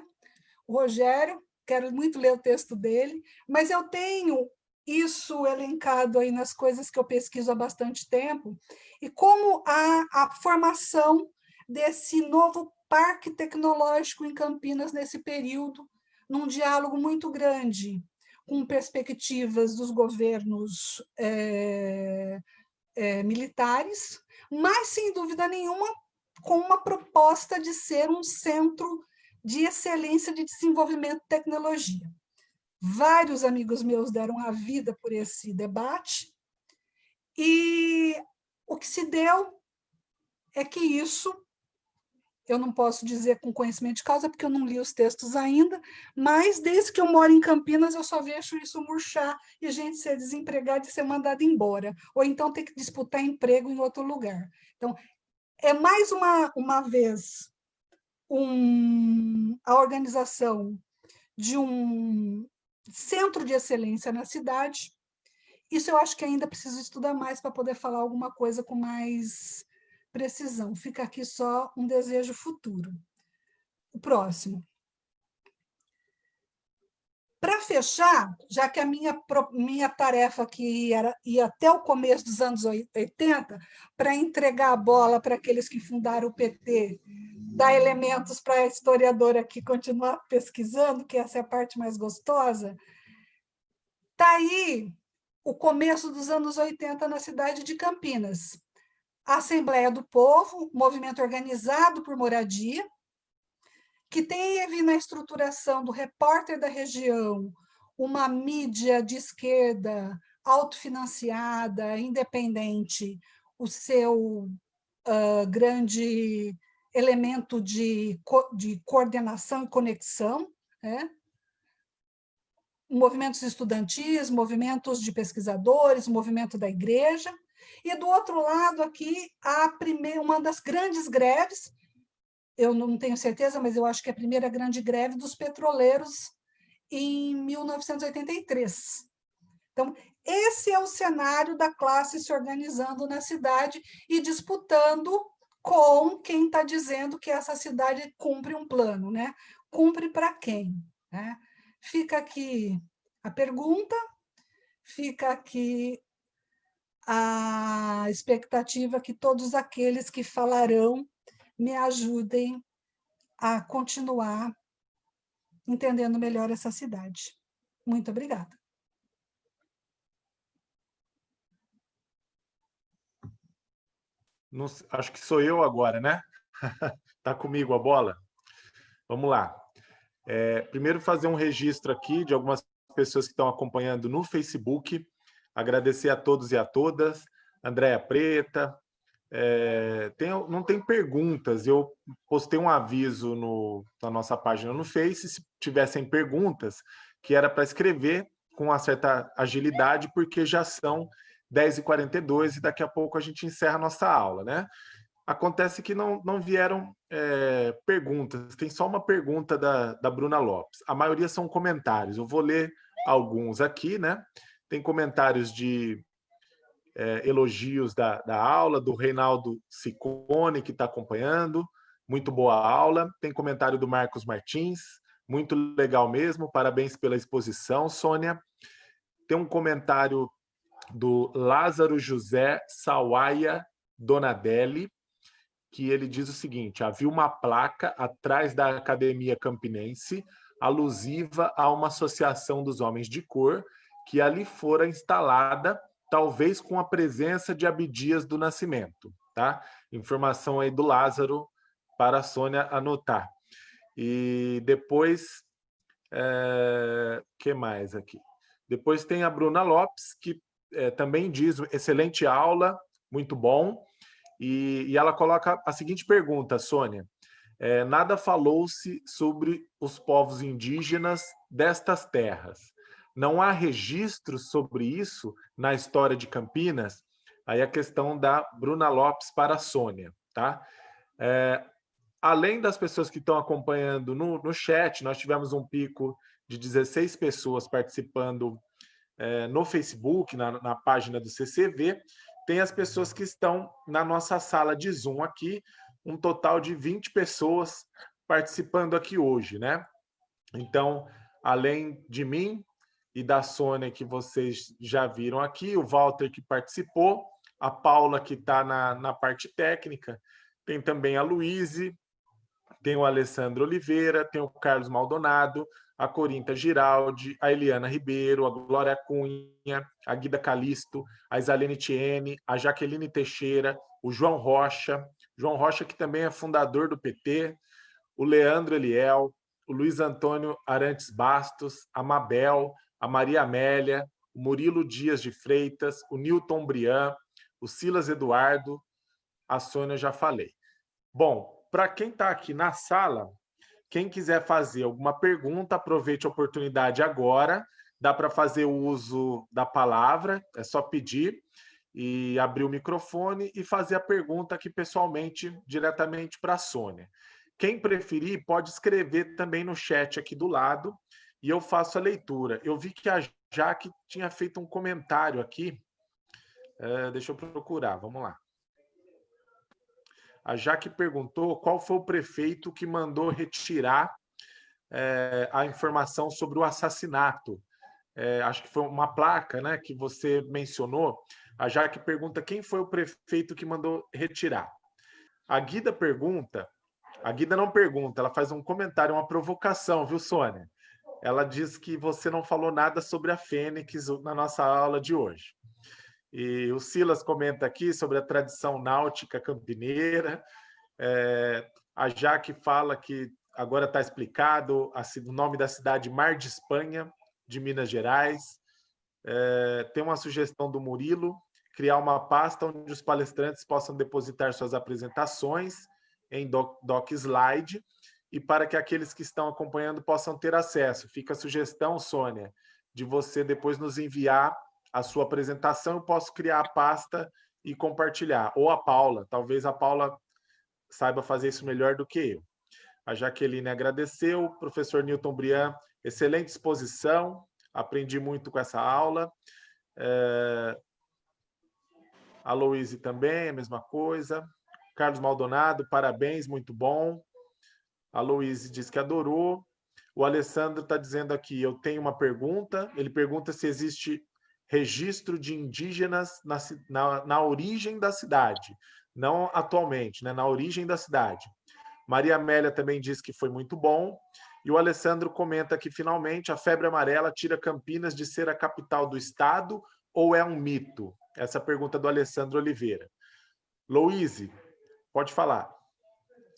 O Rogério, quero muito ler o texto dele, mas eu tenho isso elencado aí nas coisas que eu pesquiso há bastante tempo, e como a, a formação desse novo parque tecnológico em Campinas nesse período, num diálogo muito grande com perspectivas dos governos é, é, militares, mas, sem dúvida nenhuma, com uma proposta de ser um centro de excelência de desenvolvimento de tecnologia. Vários amigos meus deram a vida por esse debate, e o que se deu é que isso eu não posso dizer com conhecimento de causa, porque eu não li os textos ainda, mas desde que eu moro em Campinas, eu só vejo isso murchar e gente ser desempregado e ser mandado embora, ou então ter que disputar emprego em outro lugar. Então, é mais uma, uma vez um, a organização de um centro de excelência na cidade. Isso eu acho que ainda preciso estudar mais para poder falar alguma coisa com mais precisão. Fica aqui só um desejo futuro. O próximo. Para fechar, já que a minha, minha tarefa aqui era ir até o começo dos anos 80, para entregar a bola para aqueles que fundaram o PT, dar elementos para a historiadora aqui continuar pesquisando, que essa é a parte mais gostosa, está aí o começo dos anos 80 na cidade de Campinas Assembleia do Povo, movimento organizado por moradia, que teve na estruturação do repórter da região uma mídia de esquerda autofinanciada, independente, o seu uh, grande elemento de, co de coordenação e conexão, né? movimentos estudantis, movimentos de pesquisadores, movimento da igreja, e do outro lado aqui, a primeira, uma das grandes greves, eu não tenho certeza, mas eu acho que é a primeira grande greve dos petroleiros em 1983. Então, esse é o cenário da classe se organizando na cidade e disputando com quem está dizendo que essa cidade cumpre um plano, né? Cumpre para quem? Né? Fica aqui a pergunta, fica aqui a expectativa que todos aqueles que falarão me ajudem a continuar entendendo melhor essa cidade. Muito obrigada. Não, acho que sou eu agora, né? Está comigo a bola? Vamos lá. É, primeiro, fazer um registro aqui de algumas pessoas que estão acompanhando no Facebook. Agradecer a todos e a todas. Andréia Preta. É, tem, não tem perguntas. Eu postei um aviso no, na nossa página no Face, se tivessem perguntas, que era para escrever com uma certa agilidade, porque já são 10h42 e daqui a pouco a gente encerra a nossa aula, né? Acontece que não, não vieram é, perguntas, tem só uma pergunta da, da Bruna Lopes. A maioria são comentários, eu vou ler alguns aqui, né? Tem comentários de é, elogios da, da aula, do Reinaldo Sicone, que está acompanhando, muito boa aula. Tem comentário do Marcos Martins, muito legal mesmo, parabéns pela exposição, Sônia. Tem um comentário do Lázaro José Sawaia Donadelli, que ele diz o seguinte, havia uma placa atrás da Academia Campinense alusiva a uma associação dos homens de cor que ali fora instalada, talvez com a presença de Abdias do Nascimento. Tá? Informação aí do Lázaro para a Sônia anotar. E depois, é, que mais aqui? Depois tem a Bruna Lopes, que é, também diz, excelente aula, muito bom. E, e ela coloca a seguinte pergunta, Sônia. É, nada falou-se sobre os povos indígenas destas terras. Não há registros sobre isso na história de Campinas? Aí a questão da Bruna Lopes para a Sônia. Tá? É, além das pessoas que estão acompanhando no, no chat, nós tivemos um pico de 16 pessoas participando é, no Facebook, na, na página do CCV, tem as pessoas que estão na nossa sala de Zoom aqui, um total de 20 pessoas participando aqui hoje, né? Então, além de mim e da Sônia, que vocês já viram aqui, o Walter, que participou, a Paula, que está na, na parte técnica, tem também a Luíse, tem o Alessandro Oliveira, tem o Carlos Maldonado, a Corinta Giraldi, a Eliana Ribeiro, a Glória Cunha, a Guida Calisto, a Isalene Tiene, a Jaqueline Teixeira, o João Rocha, João Rocha que também é fundador do PT, o Leandro Eliel, o Luiz Antônio Arantes Bastos, a Mabel, a Maria Amélia, o Murilo Dias de Freitas, o Newton Brian, o Silas Eduardo, a Sônia já falei. Bom, para quem está aqui na sala, quem quiser fazer alguma pergunta, aproveite a oportunidade agora. Dá para fazer o uso da palavra, é só pedir e abrir o microfone e fazer a pergunta aqui pessoalmente, diretamente para a Sônia. Quem preferir, pode escrever também no chat aqui do lado e eu faço a leitura. Eu vi que a Jaque tinha feito um comentário aqui. Uh, deixa eu procurar, vamos lá. A Jaque perguntou qual foi o prefeito que mandou retirar é, a informação sobre o assassinato. É, acho que foi uma placa né, que você mencionou. A Jaque pergunta quem foi o prefeito que mandou retirar. A Guida pergunta, a Guida não pergunta, ela faz um comentário, uma provocação, viu, Sônia? Ela diz que você não falou nada sobre a Fênix na nossa aula de hoje. E o Silas comenta aqui sobre a tradição náutica campineira. É, a Jaque fala que agora está explicado a, o nome da cidade Mar de Espanha, de Minas Gerais. É, tem uma sugestão do Murilo, criar uma pasta onde os palestrantes possam depositar suas apresentações em doc, doc slide e para que aqueles que estão acompanhando possam ter acesso. Fica a sugestão, Sônia, de você depois nos enviar a sua apresentação, eu posso criar a pasta e compartilhar. Ou a Paula, talvez a Paula saiba fazer isso melhor do que eu. A Jaqueline agradeceu, professor Newton Brian, excelente exposição, aprendi muito com essa aula. É... A Louise também, a mesma coisa. Carlos Maldonado, parabéns, muito bom. A Louise diz que adorou. O Alessandro está dizendo aqui, eu tenho uma pergunta. Ele pergunta se existe registro de indígenas na, na, na origem da cidade, não atualmente, né, na origem da cidade. Maria Amélia também diz que foi muito bom. E o Alessandro comenta que, finalmente, a febre amarela tira Campinas de ser a capital do estado ou é um mito? Essa é pergunta do Alessandro Oliveira. Louise, pode falar.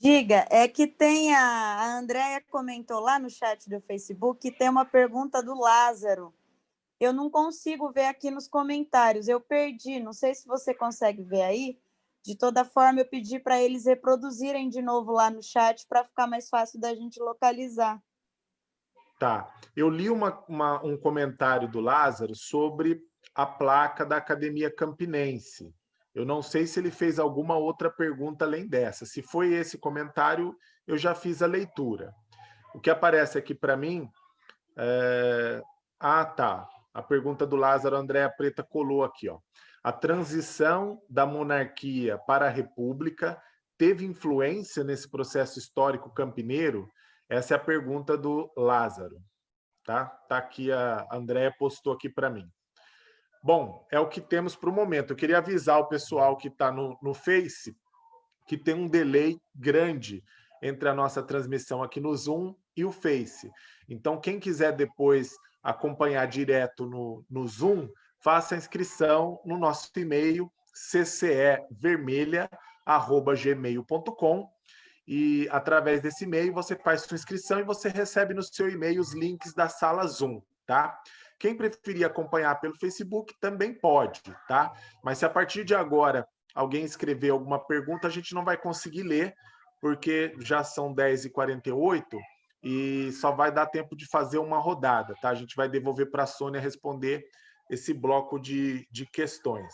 Diga, é que tem a, a Andréia comentou lá no chat do Facebook que tem uma pergunta do Lázaro. Eu não consigo ver aqui nos comentários, eu perdi, não sei se você consegue ver aí. De toda forma, eu pedi para eles reproduzirem de novo lá no chat para ficar mais fácil da gente localizar. Tá. Eu li uma, uma, um comentário do Lázaro sobre a placa da Academia Campinense. Eu não sei se ele fez alguma outra pergunta além dessa. Se foi esse comentário, eu já fiz a leitura. O que aparece aqui para mim... É... Ah, tá. A pergunta do Lázaro Andréa Preta colou aqui. Ó. A transição da monarquia para a república teve influência nesse processo histórico campineiro? Essa é a pergunta do Lázaro. Tá, tá aqui, a Andréa postou aqui para mim. Bom, é o que temos para o momento. Eu queria avisar o pessoal que está no, no Face que tem um delay grande entre a nossa transmissão aqui no Zoom e o Face. Então, quem quiser depois acompanhar direto no, no Zoom, faça a inscrição no nosso e-mail ccevermelha.gmail.com e através desse e-mail você faz sua inscrição e você recebe no seu e-mail os links da sala Zoom, tá? Quem preferir acompanhar pelo Facebook também pode, tá? Mas se a partir de agora alguém escrever alguma pergunta, a gente não vai conseguir ler, porque já são 10h48 e só vai dar tempo de fazer uma rodada, tá? A gente vai devolver para a Sônia responder esse bloco de, de questões.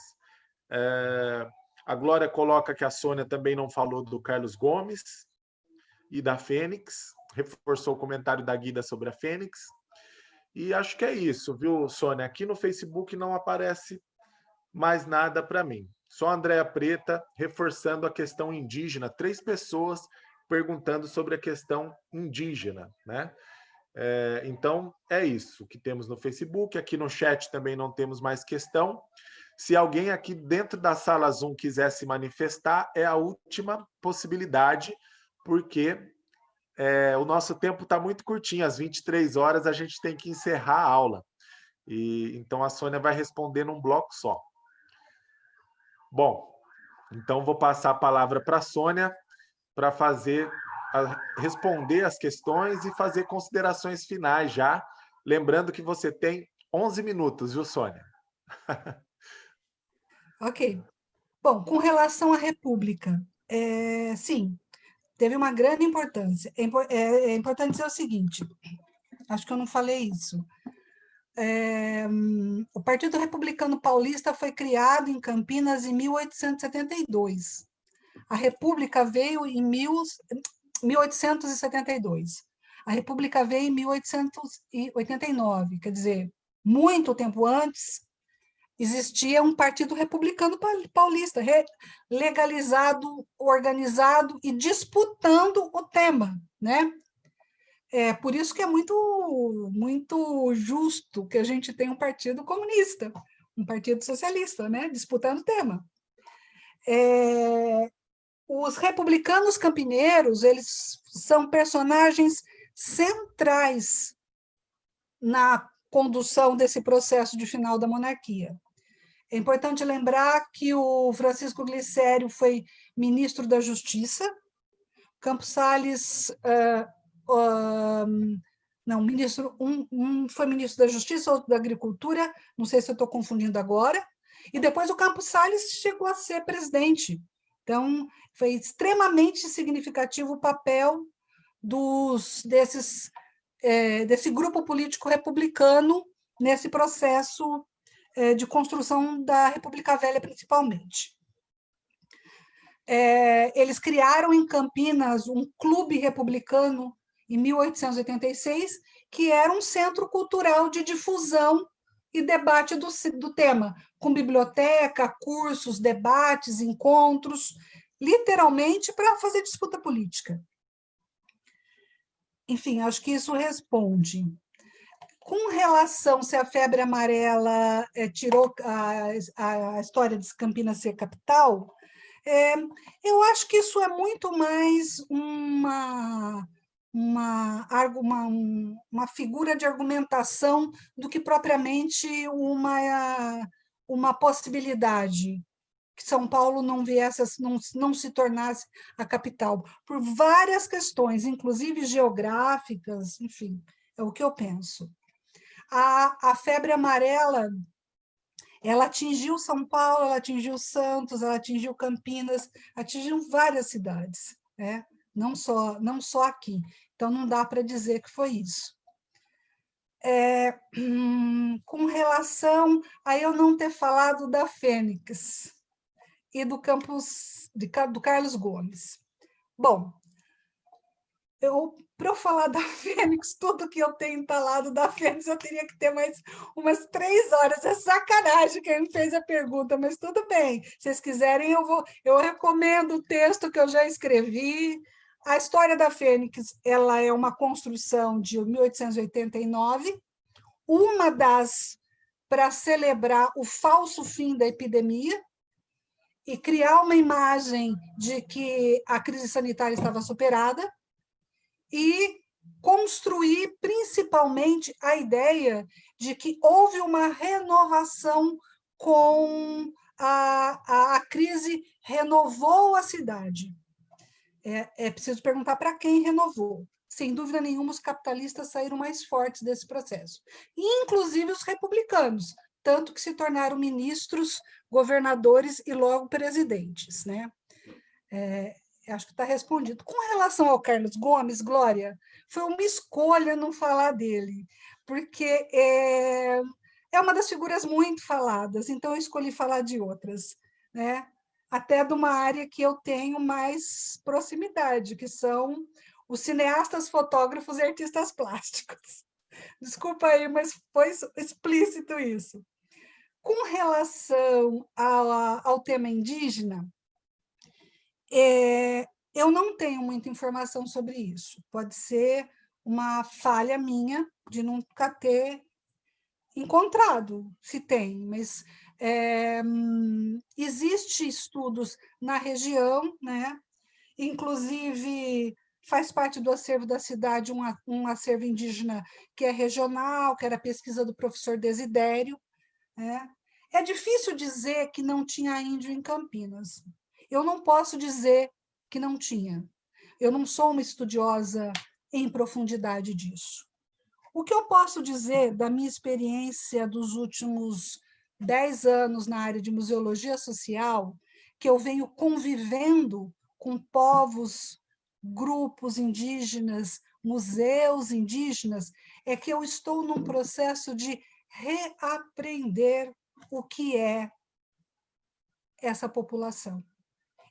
É, a Glória coloca que a Sônia também não falou do Carlos Gomes e da Fênix, reforçou o comentário da Guida sobre a Fênix. E acho que é isso, viu, Sônia? Aqui no Facebook não aparece mais nada para mim. Só a Andréa Preta reforçando a questão indígena. Três pessoas perguntando sobre a questão indígena, né? É, então, é isso que temos no Facebook. Aqui no chat também não temos mais questão. Se alguém aqui dentro da sala Zoom quiser se manifestar, é a última possibilidade, porque é, o nosso tempo está muito curtinho, às 23 horas a gente tem que encerrar a aula. E, então a Sônia vai responder num bloco só. Bom, então vou passar a palavra para a Sônia para fazer responder as questões e fazer considerações finais já. Lembrando que você tem 11 minutos, viu, Sônia? ok. Bom, com relação à República, é, sim, teve uma grande importância. É, é, é, importante dizer o seguinte, acho que eu não falei isso. É, o Partido Republicano Paulista foi criado em Campinas em 1872. A República veio em mil, 1872. A República veio em 1889, quer dizer, muito tempo antes existia um partido republicano paulista, legalizado, organizado e disputando o tema, né? É por isso que é muito, muito justo que a gente tenha um partido comunista, um partido socialista, né? Disputando o tema. É, os republicanos campineiros, eles são personagens centrais na condução desse processo de final da monarquia. É importante lembrar que o Francisco Glicério foi ministro da Justiça, Campos Salles uh, uh, não, ministro, um, um foi ministro da Justiça, outro da Agricultura, não sei se eu estou confundindo agora, e depois o Campos Salles chegou a ser presidente. Então, foi extremamente significativo o papel dos, desses, é, desse grupo político republicano nesse processo de construção da República Velha, principalmente. É, eles criaram em Campinas um clube republicano em 1886, que era um centro cultural de difusão e debate do, do tema, com biblioteca, cursos, debates, encontros, literalmente para fazer disputa política. Enfim, acho que isso responde. Com relação se a febre amarela é, tirou a, a, história de Campinas ser capital, é, eu acho que isso é muito mais uma uma, uma, uma figura de argumentação do que propriamente uma, uma possibilidade que São Paulo não viesse, não, não se tornasse a capital, por várias questões, inclusive geográficas, enfim, é o que eu penso. A, a febre amarela, ela atingiu São Paulo, ela atingiu Santos, ela atingiu Campinas, atingiu várias cidades, né? não, só, não só aqui. Então, não dá para dizer que foi isso. É, hum, com relação a eu não ter falado da Fênix e do campus de, do Carlos Gomes. Bom, para eu falar da Fênix, tudo que eu tenho falado da Fênix, eu teria que ter mais umas três horas. É sacanagem quem fez a pergunta, mas tudo bem. Se vocês quiserem, eu vou. Eu recomendo o texto que eu já escrevi, a história da Fênix ela é uma construção de 1889, uma das para celebrar o falso fim da epidemia e criar uma imagem de que a crise sanitária estava superada e construir principalmente a ideia de que houve uma renovação com a, a, a crise renovou a cidade é, é preciso perguntar para quem renovou. Sem dúvida nenhuma, os capitalistas saíram mais fortes desse processo, inclusive os republicanos, tanto que se tornaram ministros, governadores e logo presidentes. Né? É, acho que está respondido. Com relação ao Carlos Gomes, Glória, foi uma escolha não falar dele, porque é, é uma das figuras muito faladas, então eu escolhi falar de outras. Né? até de uma área que eu tenho mais proximidade, que são os cineastas, fotógrafos e artistas plásticos. Desculpa aí, mas foi explícito isso. Com relação ao, ao tema indígena, é, eu não tenho muita informação sobre isso. Pode ser uma falha minha de nunca ter encontrado, se tem, mas é, existe estudos na região, né? inclusive faz parte do acervo da cidade um, um acervo indígena que é regional, que era pesquisa do professor Desidério. Né? É difícil dizer que não tinha índio em Campinas. Eu não posso dizer que não tinha. Eu não sou uma estudiosa em profundidade disso. O que eu posso dizer da minha experiência dos últimos dez anos na área de museologia social, que eu venho convivendo com povos, grupos indígenas, museus indígenas, é que eu estou num processo de reaprender o que é essa população.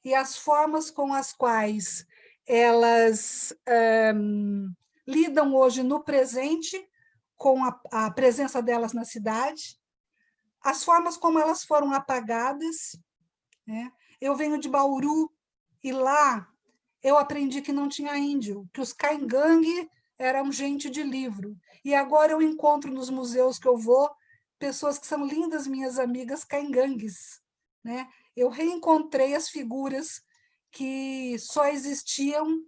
E as formas com as quais elas um, lidam hoje no presente, com a, a presença delas na cidade, as formas como elas foram apagadas. Né? Eu venho de Bauru e lá eu aprendi que não tinha índio, que os caingangue eram gente de livro. E agora eu encontro nos museus que eu vou pessoas que são lindas minhas amigas caingangues. Né? eu reencontrei as figuras que só existiam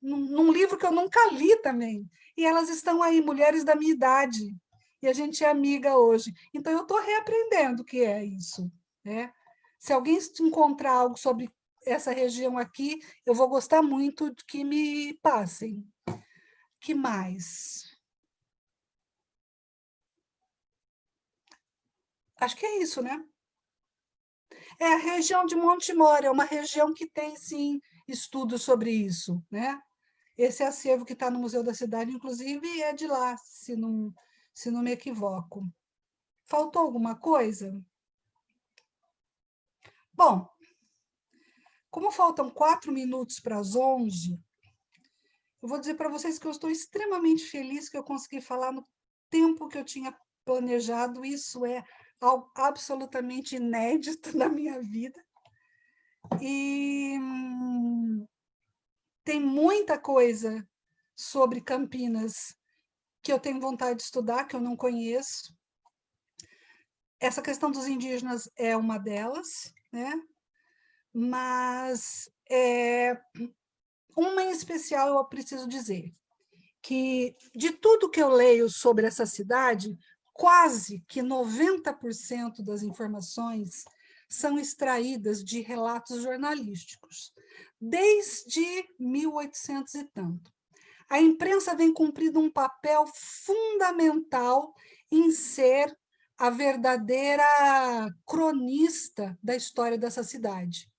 num, num livro que eu nunca li também. E elas estão aí, mulheres da minha idade, e a gente é amiga hoje. Então, eu estou reaprendendo o que é isso. Né? Se alguém encontrar algo sobre essa região aqui, eu vou gostar muito que me passem. que mais? Acho que é isso, né? É a região de Montemor, é uma região que tem, sim, estudos sobre isso, né? Esse acervo que está no Museu da Cidade, inclusive, é de lá, se não, se não me equivoco. Faltou alguma coisa? Bom, como faltam quatro minutos para as onze, eu vou dizer para vocês que eu estou extremamente feliz que eu consegui falar no tempo que eu tinha planejado. Isso é algo absolutamente inédito na minha vida. E hum, tem muita coisa sobre Campinas que eu tenho vontade de estudar, que eu não conheço. Essa questão dos indígenas é uma delas, né? mas é, uma em especial eu preciso dizer, que de tudo que eu leio sobre essa cidade, quase que 90% das informações são extraídas de relatos jornalísticos, desde 1800 e tanto. A imprensa vem cumprindo um papel fundamental em ser a verdadeira cronista da história dessa cidade.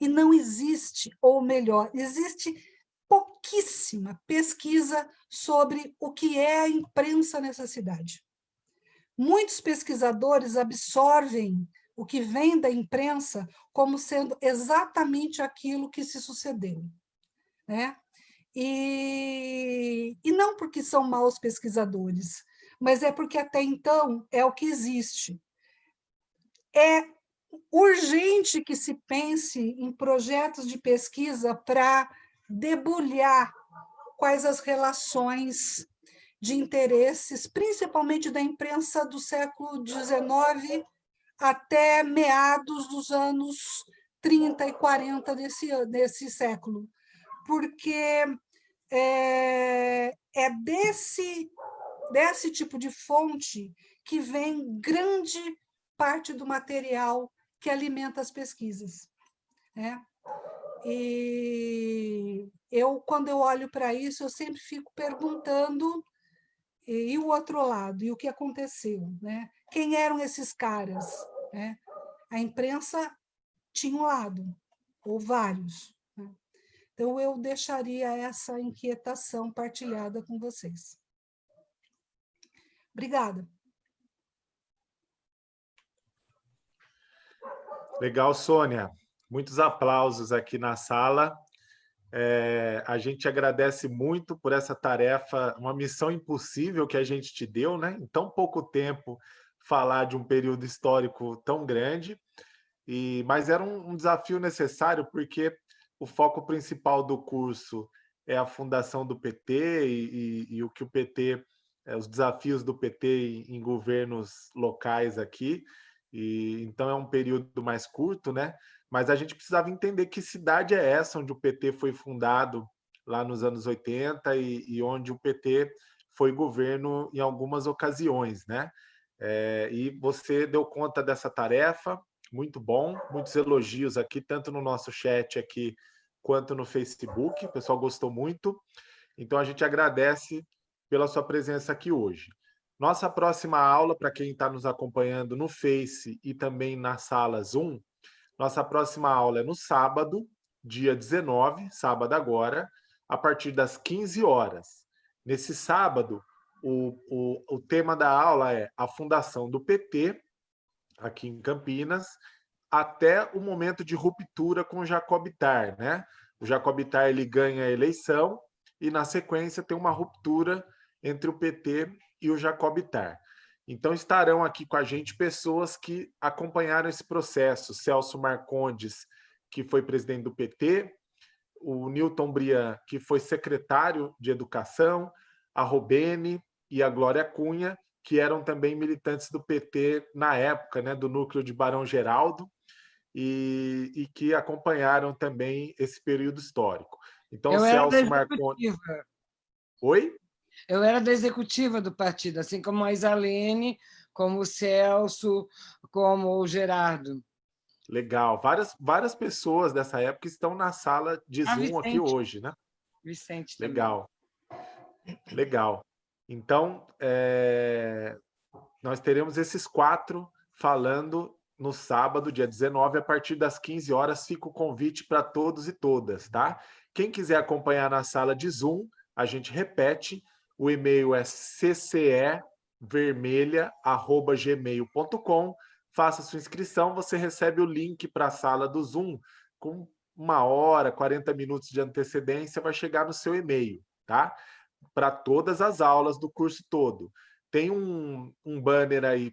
E não existe, ou melhor, existe pouquíssima pesquisa sobre o que é a imprensa nessa cidade. Muitos pesquisadores absorvem o que vem da imprensa como sendo exatamente aquilo que se sucedeu. Né? E, e não porque são maus pesquisadores, mas é porque até então é o que existe. É urgente que se pense em projetos de pesquisa para debulhar quais as relações de interesses, principalmente da imprensa do século XIX até meados dos anos 30 e 40 desse, desse século, porque é, é desse, desse tipo de fonte que vem grande parte do material que alimenta as pesquisas. Né? E eu, quando eu olho para isso, eu sempre fico perguntando e, e, o outro lado, e o que aconteceu? Né? Quem eram esses caras? Né? A imprensa tinha um lado, ou vários. Né? Então, eu deixaria essa inquietação partilhada com vocês. Obrigada. Legal, Sônia. Muitos aplausos aqui na sala. É, a gente agradece muito por essa tarefa, uma missão impossível que a gente te deu, né? Em tão pouco tempo, falar de um período histórico tão grande. E, mas era um, um desafio necessário, porque o foco principal do curso é a fundação do PT e, e, e o que o PT, é, os desafios do PT em, em governos locais aqui e então é um período mais curto, né? Mas a gente precisava entender que cidade é essa onde o PT foi fundado lá nos anos 80 e, e onde o PT foi governo em algumas ocasiões, né? É, e você deu conta dessa tarefa, muito bom, muitos elogios aqui, tanto no nosso chat aqui quanto no Facebook, o pessoal gostou muito. Então a gente agradece pela sua presença aqui hoje. Nossa próxima aula, para quem está nos acompanhando no Face e também na sala Zoom, nossa próxima aula é no sábado, dia 19, sábado agora, a partir das 15 horas. Nesse sábado, o, o, o tema da aula é a fundação do PT, aqui em Campinas, até o momento de ruptura com o Jacobitar. Né? O Jacobitar ele ganha a eleição e, na sequência, tem uma ruptura entre o PT e o Jacobitar. Então, estarão aqui com a gente pessoas que acompanharam esse processo. Celso Marcondes, que foi presidente do PT, o Newton Brian, que foi secretário de Educação, a Robene e a Glória Cunha, que eram também militantes do PT na época, né, do núcleo de Barão Geraldo, e, e que acompanharam também esse período histórico. Então, Eu Celso Marcondes... Oi? Eu era da executiva do partido, assim como a Isalene, como o Celso, como o Gerardo. Legal. Várias, várias pessoas dessa época estão na sala de ah, Zoom Vicente. aqui hoje, né? Vicente também. Legal. Legal. Então, é... nós teremos esses quatro falando no sábado, dia 19, a partir das 15 horas. Fica o convite para todos e todas, tá? Quem quiser acompanhar na sala de Zoom, a gente repete, o e-mail é ccevermelha.gmail.com. Faça sua inscrição, você recebe o link para a sala do Zoom com uma hora, 40 minutos de antecedência, vai chegar no seu e-mail, tá? Para todas as aulas do curso todo. Tem um, um banner aí,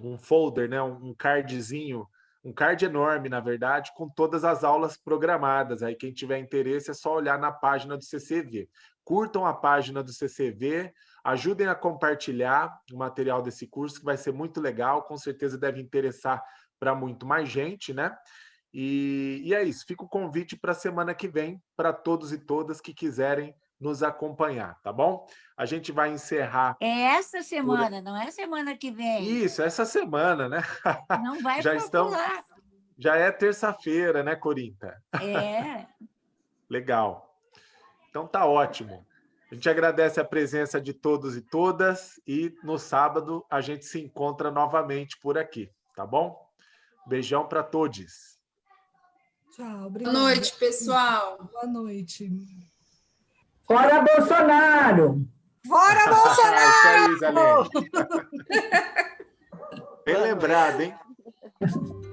um folder, né? um cardzinho, um card enorme, na verdade, com todas as aulas programadas. Aí quem tiver interesse é só olhar na página do CCV. Curtam a página do CCV, ajudem a compartilhar o material desse curso, que vai ser muito legal, com certeza deve interessar para muito mais gente, né? E, e é isso, fica o convite para a semana que vem, para todos e todas que quiserem nos acompanhar, tá bom? A gente vai encerrar. É essa semana, por... não é semana que vem. Isso, essa semana, né? Não vai Já estamos Já é terça-feira, né, Corinta? É. Legal. Então tá ótimo. A gente agradece a presença de todos e todas e no sábado a gente se encontra novamente por aqui, tá bom? Beijão para todos. Tchau, obrigada. Boa noite, pessoal. Boa noite. Fora Bolsonaro! Fora Bolsonaro! Isso aí. Bem lembrado, hein?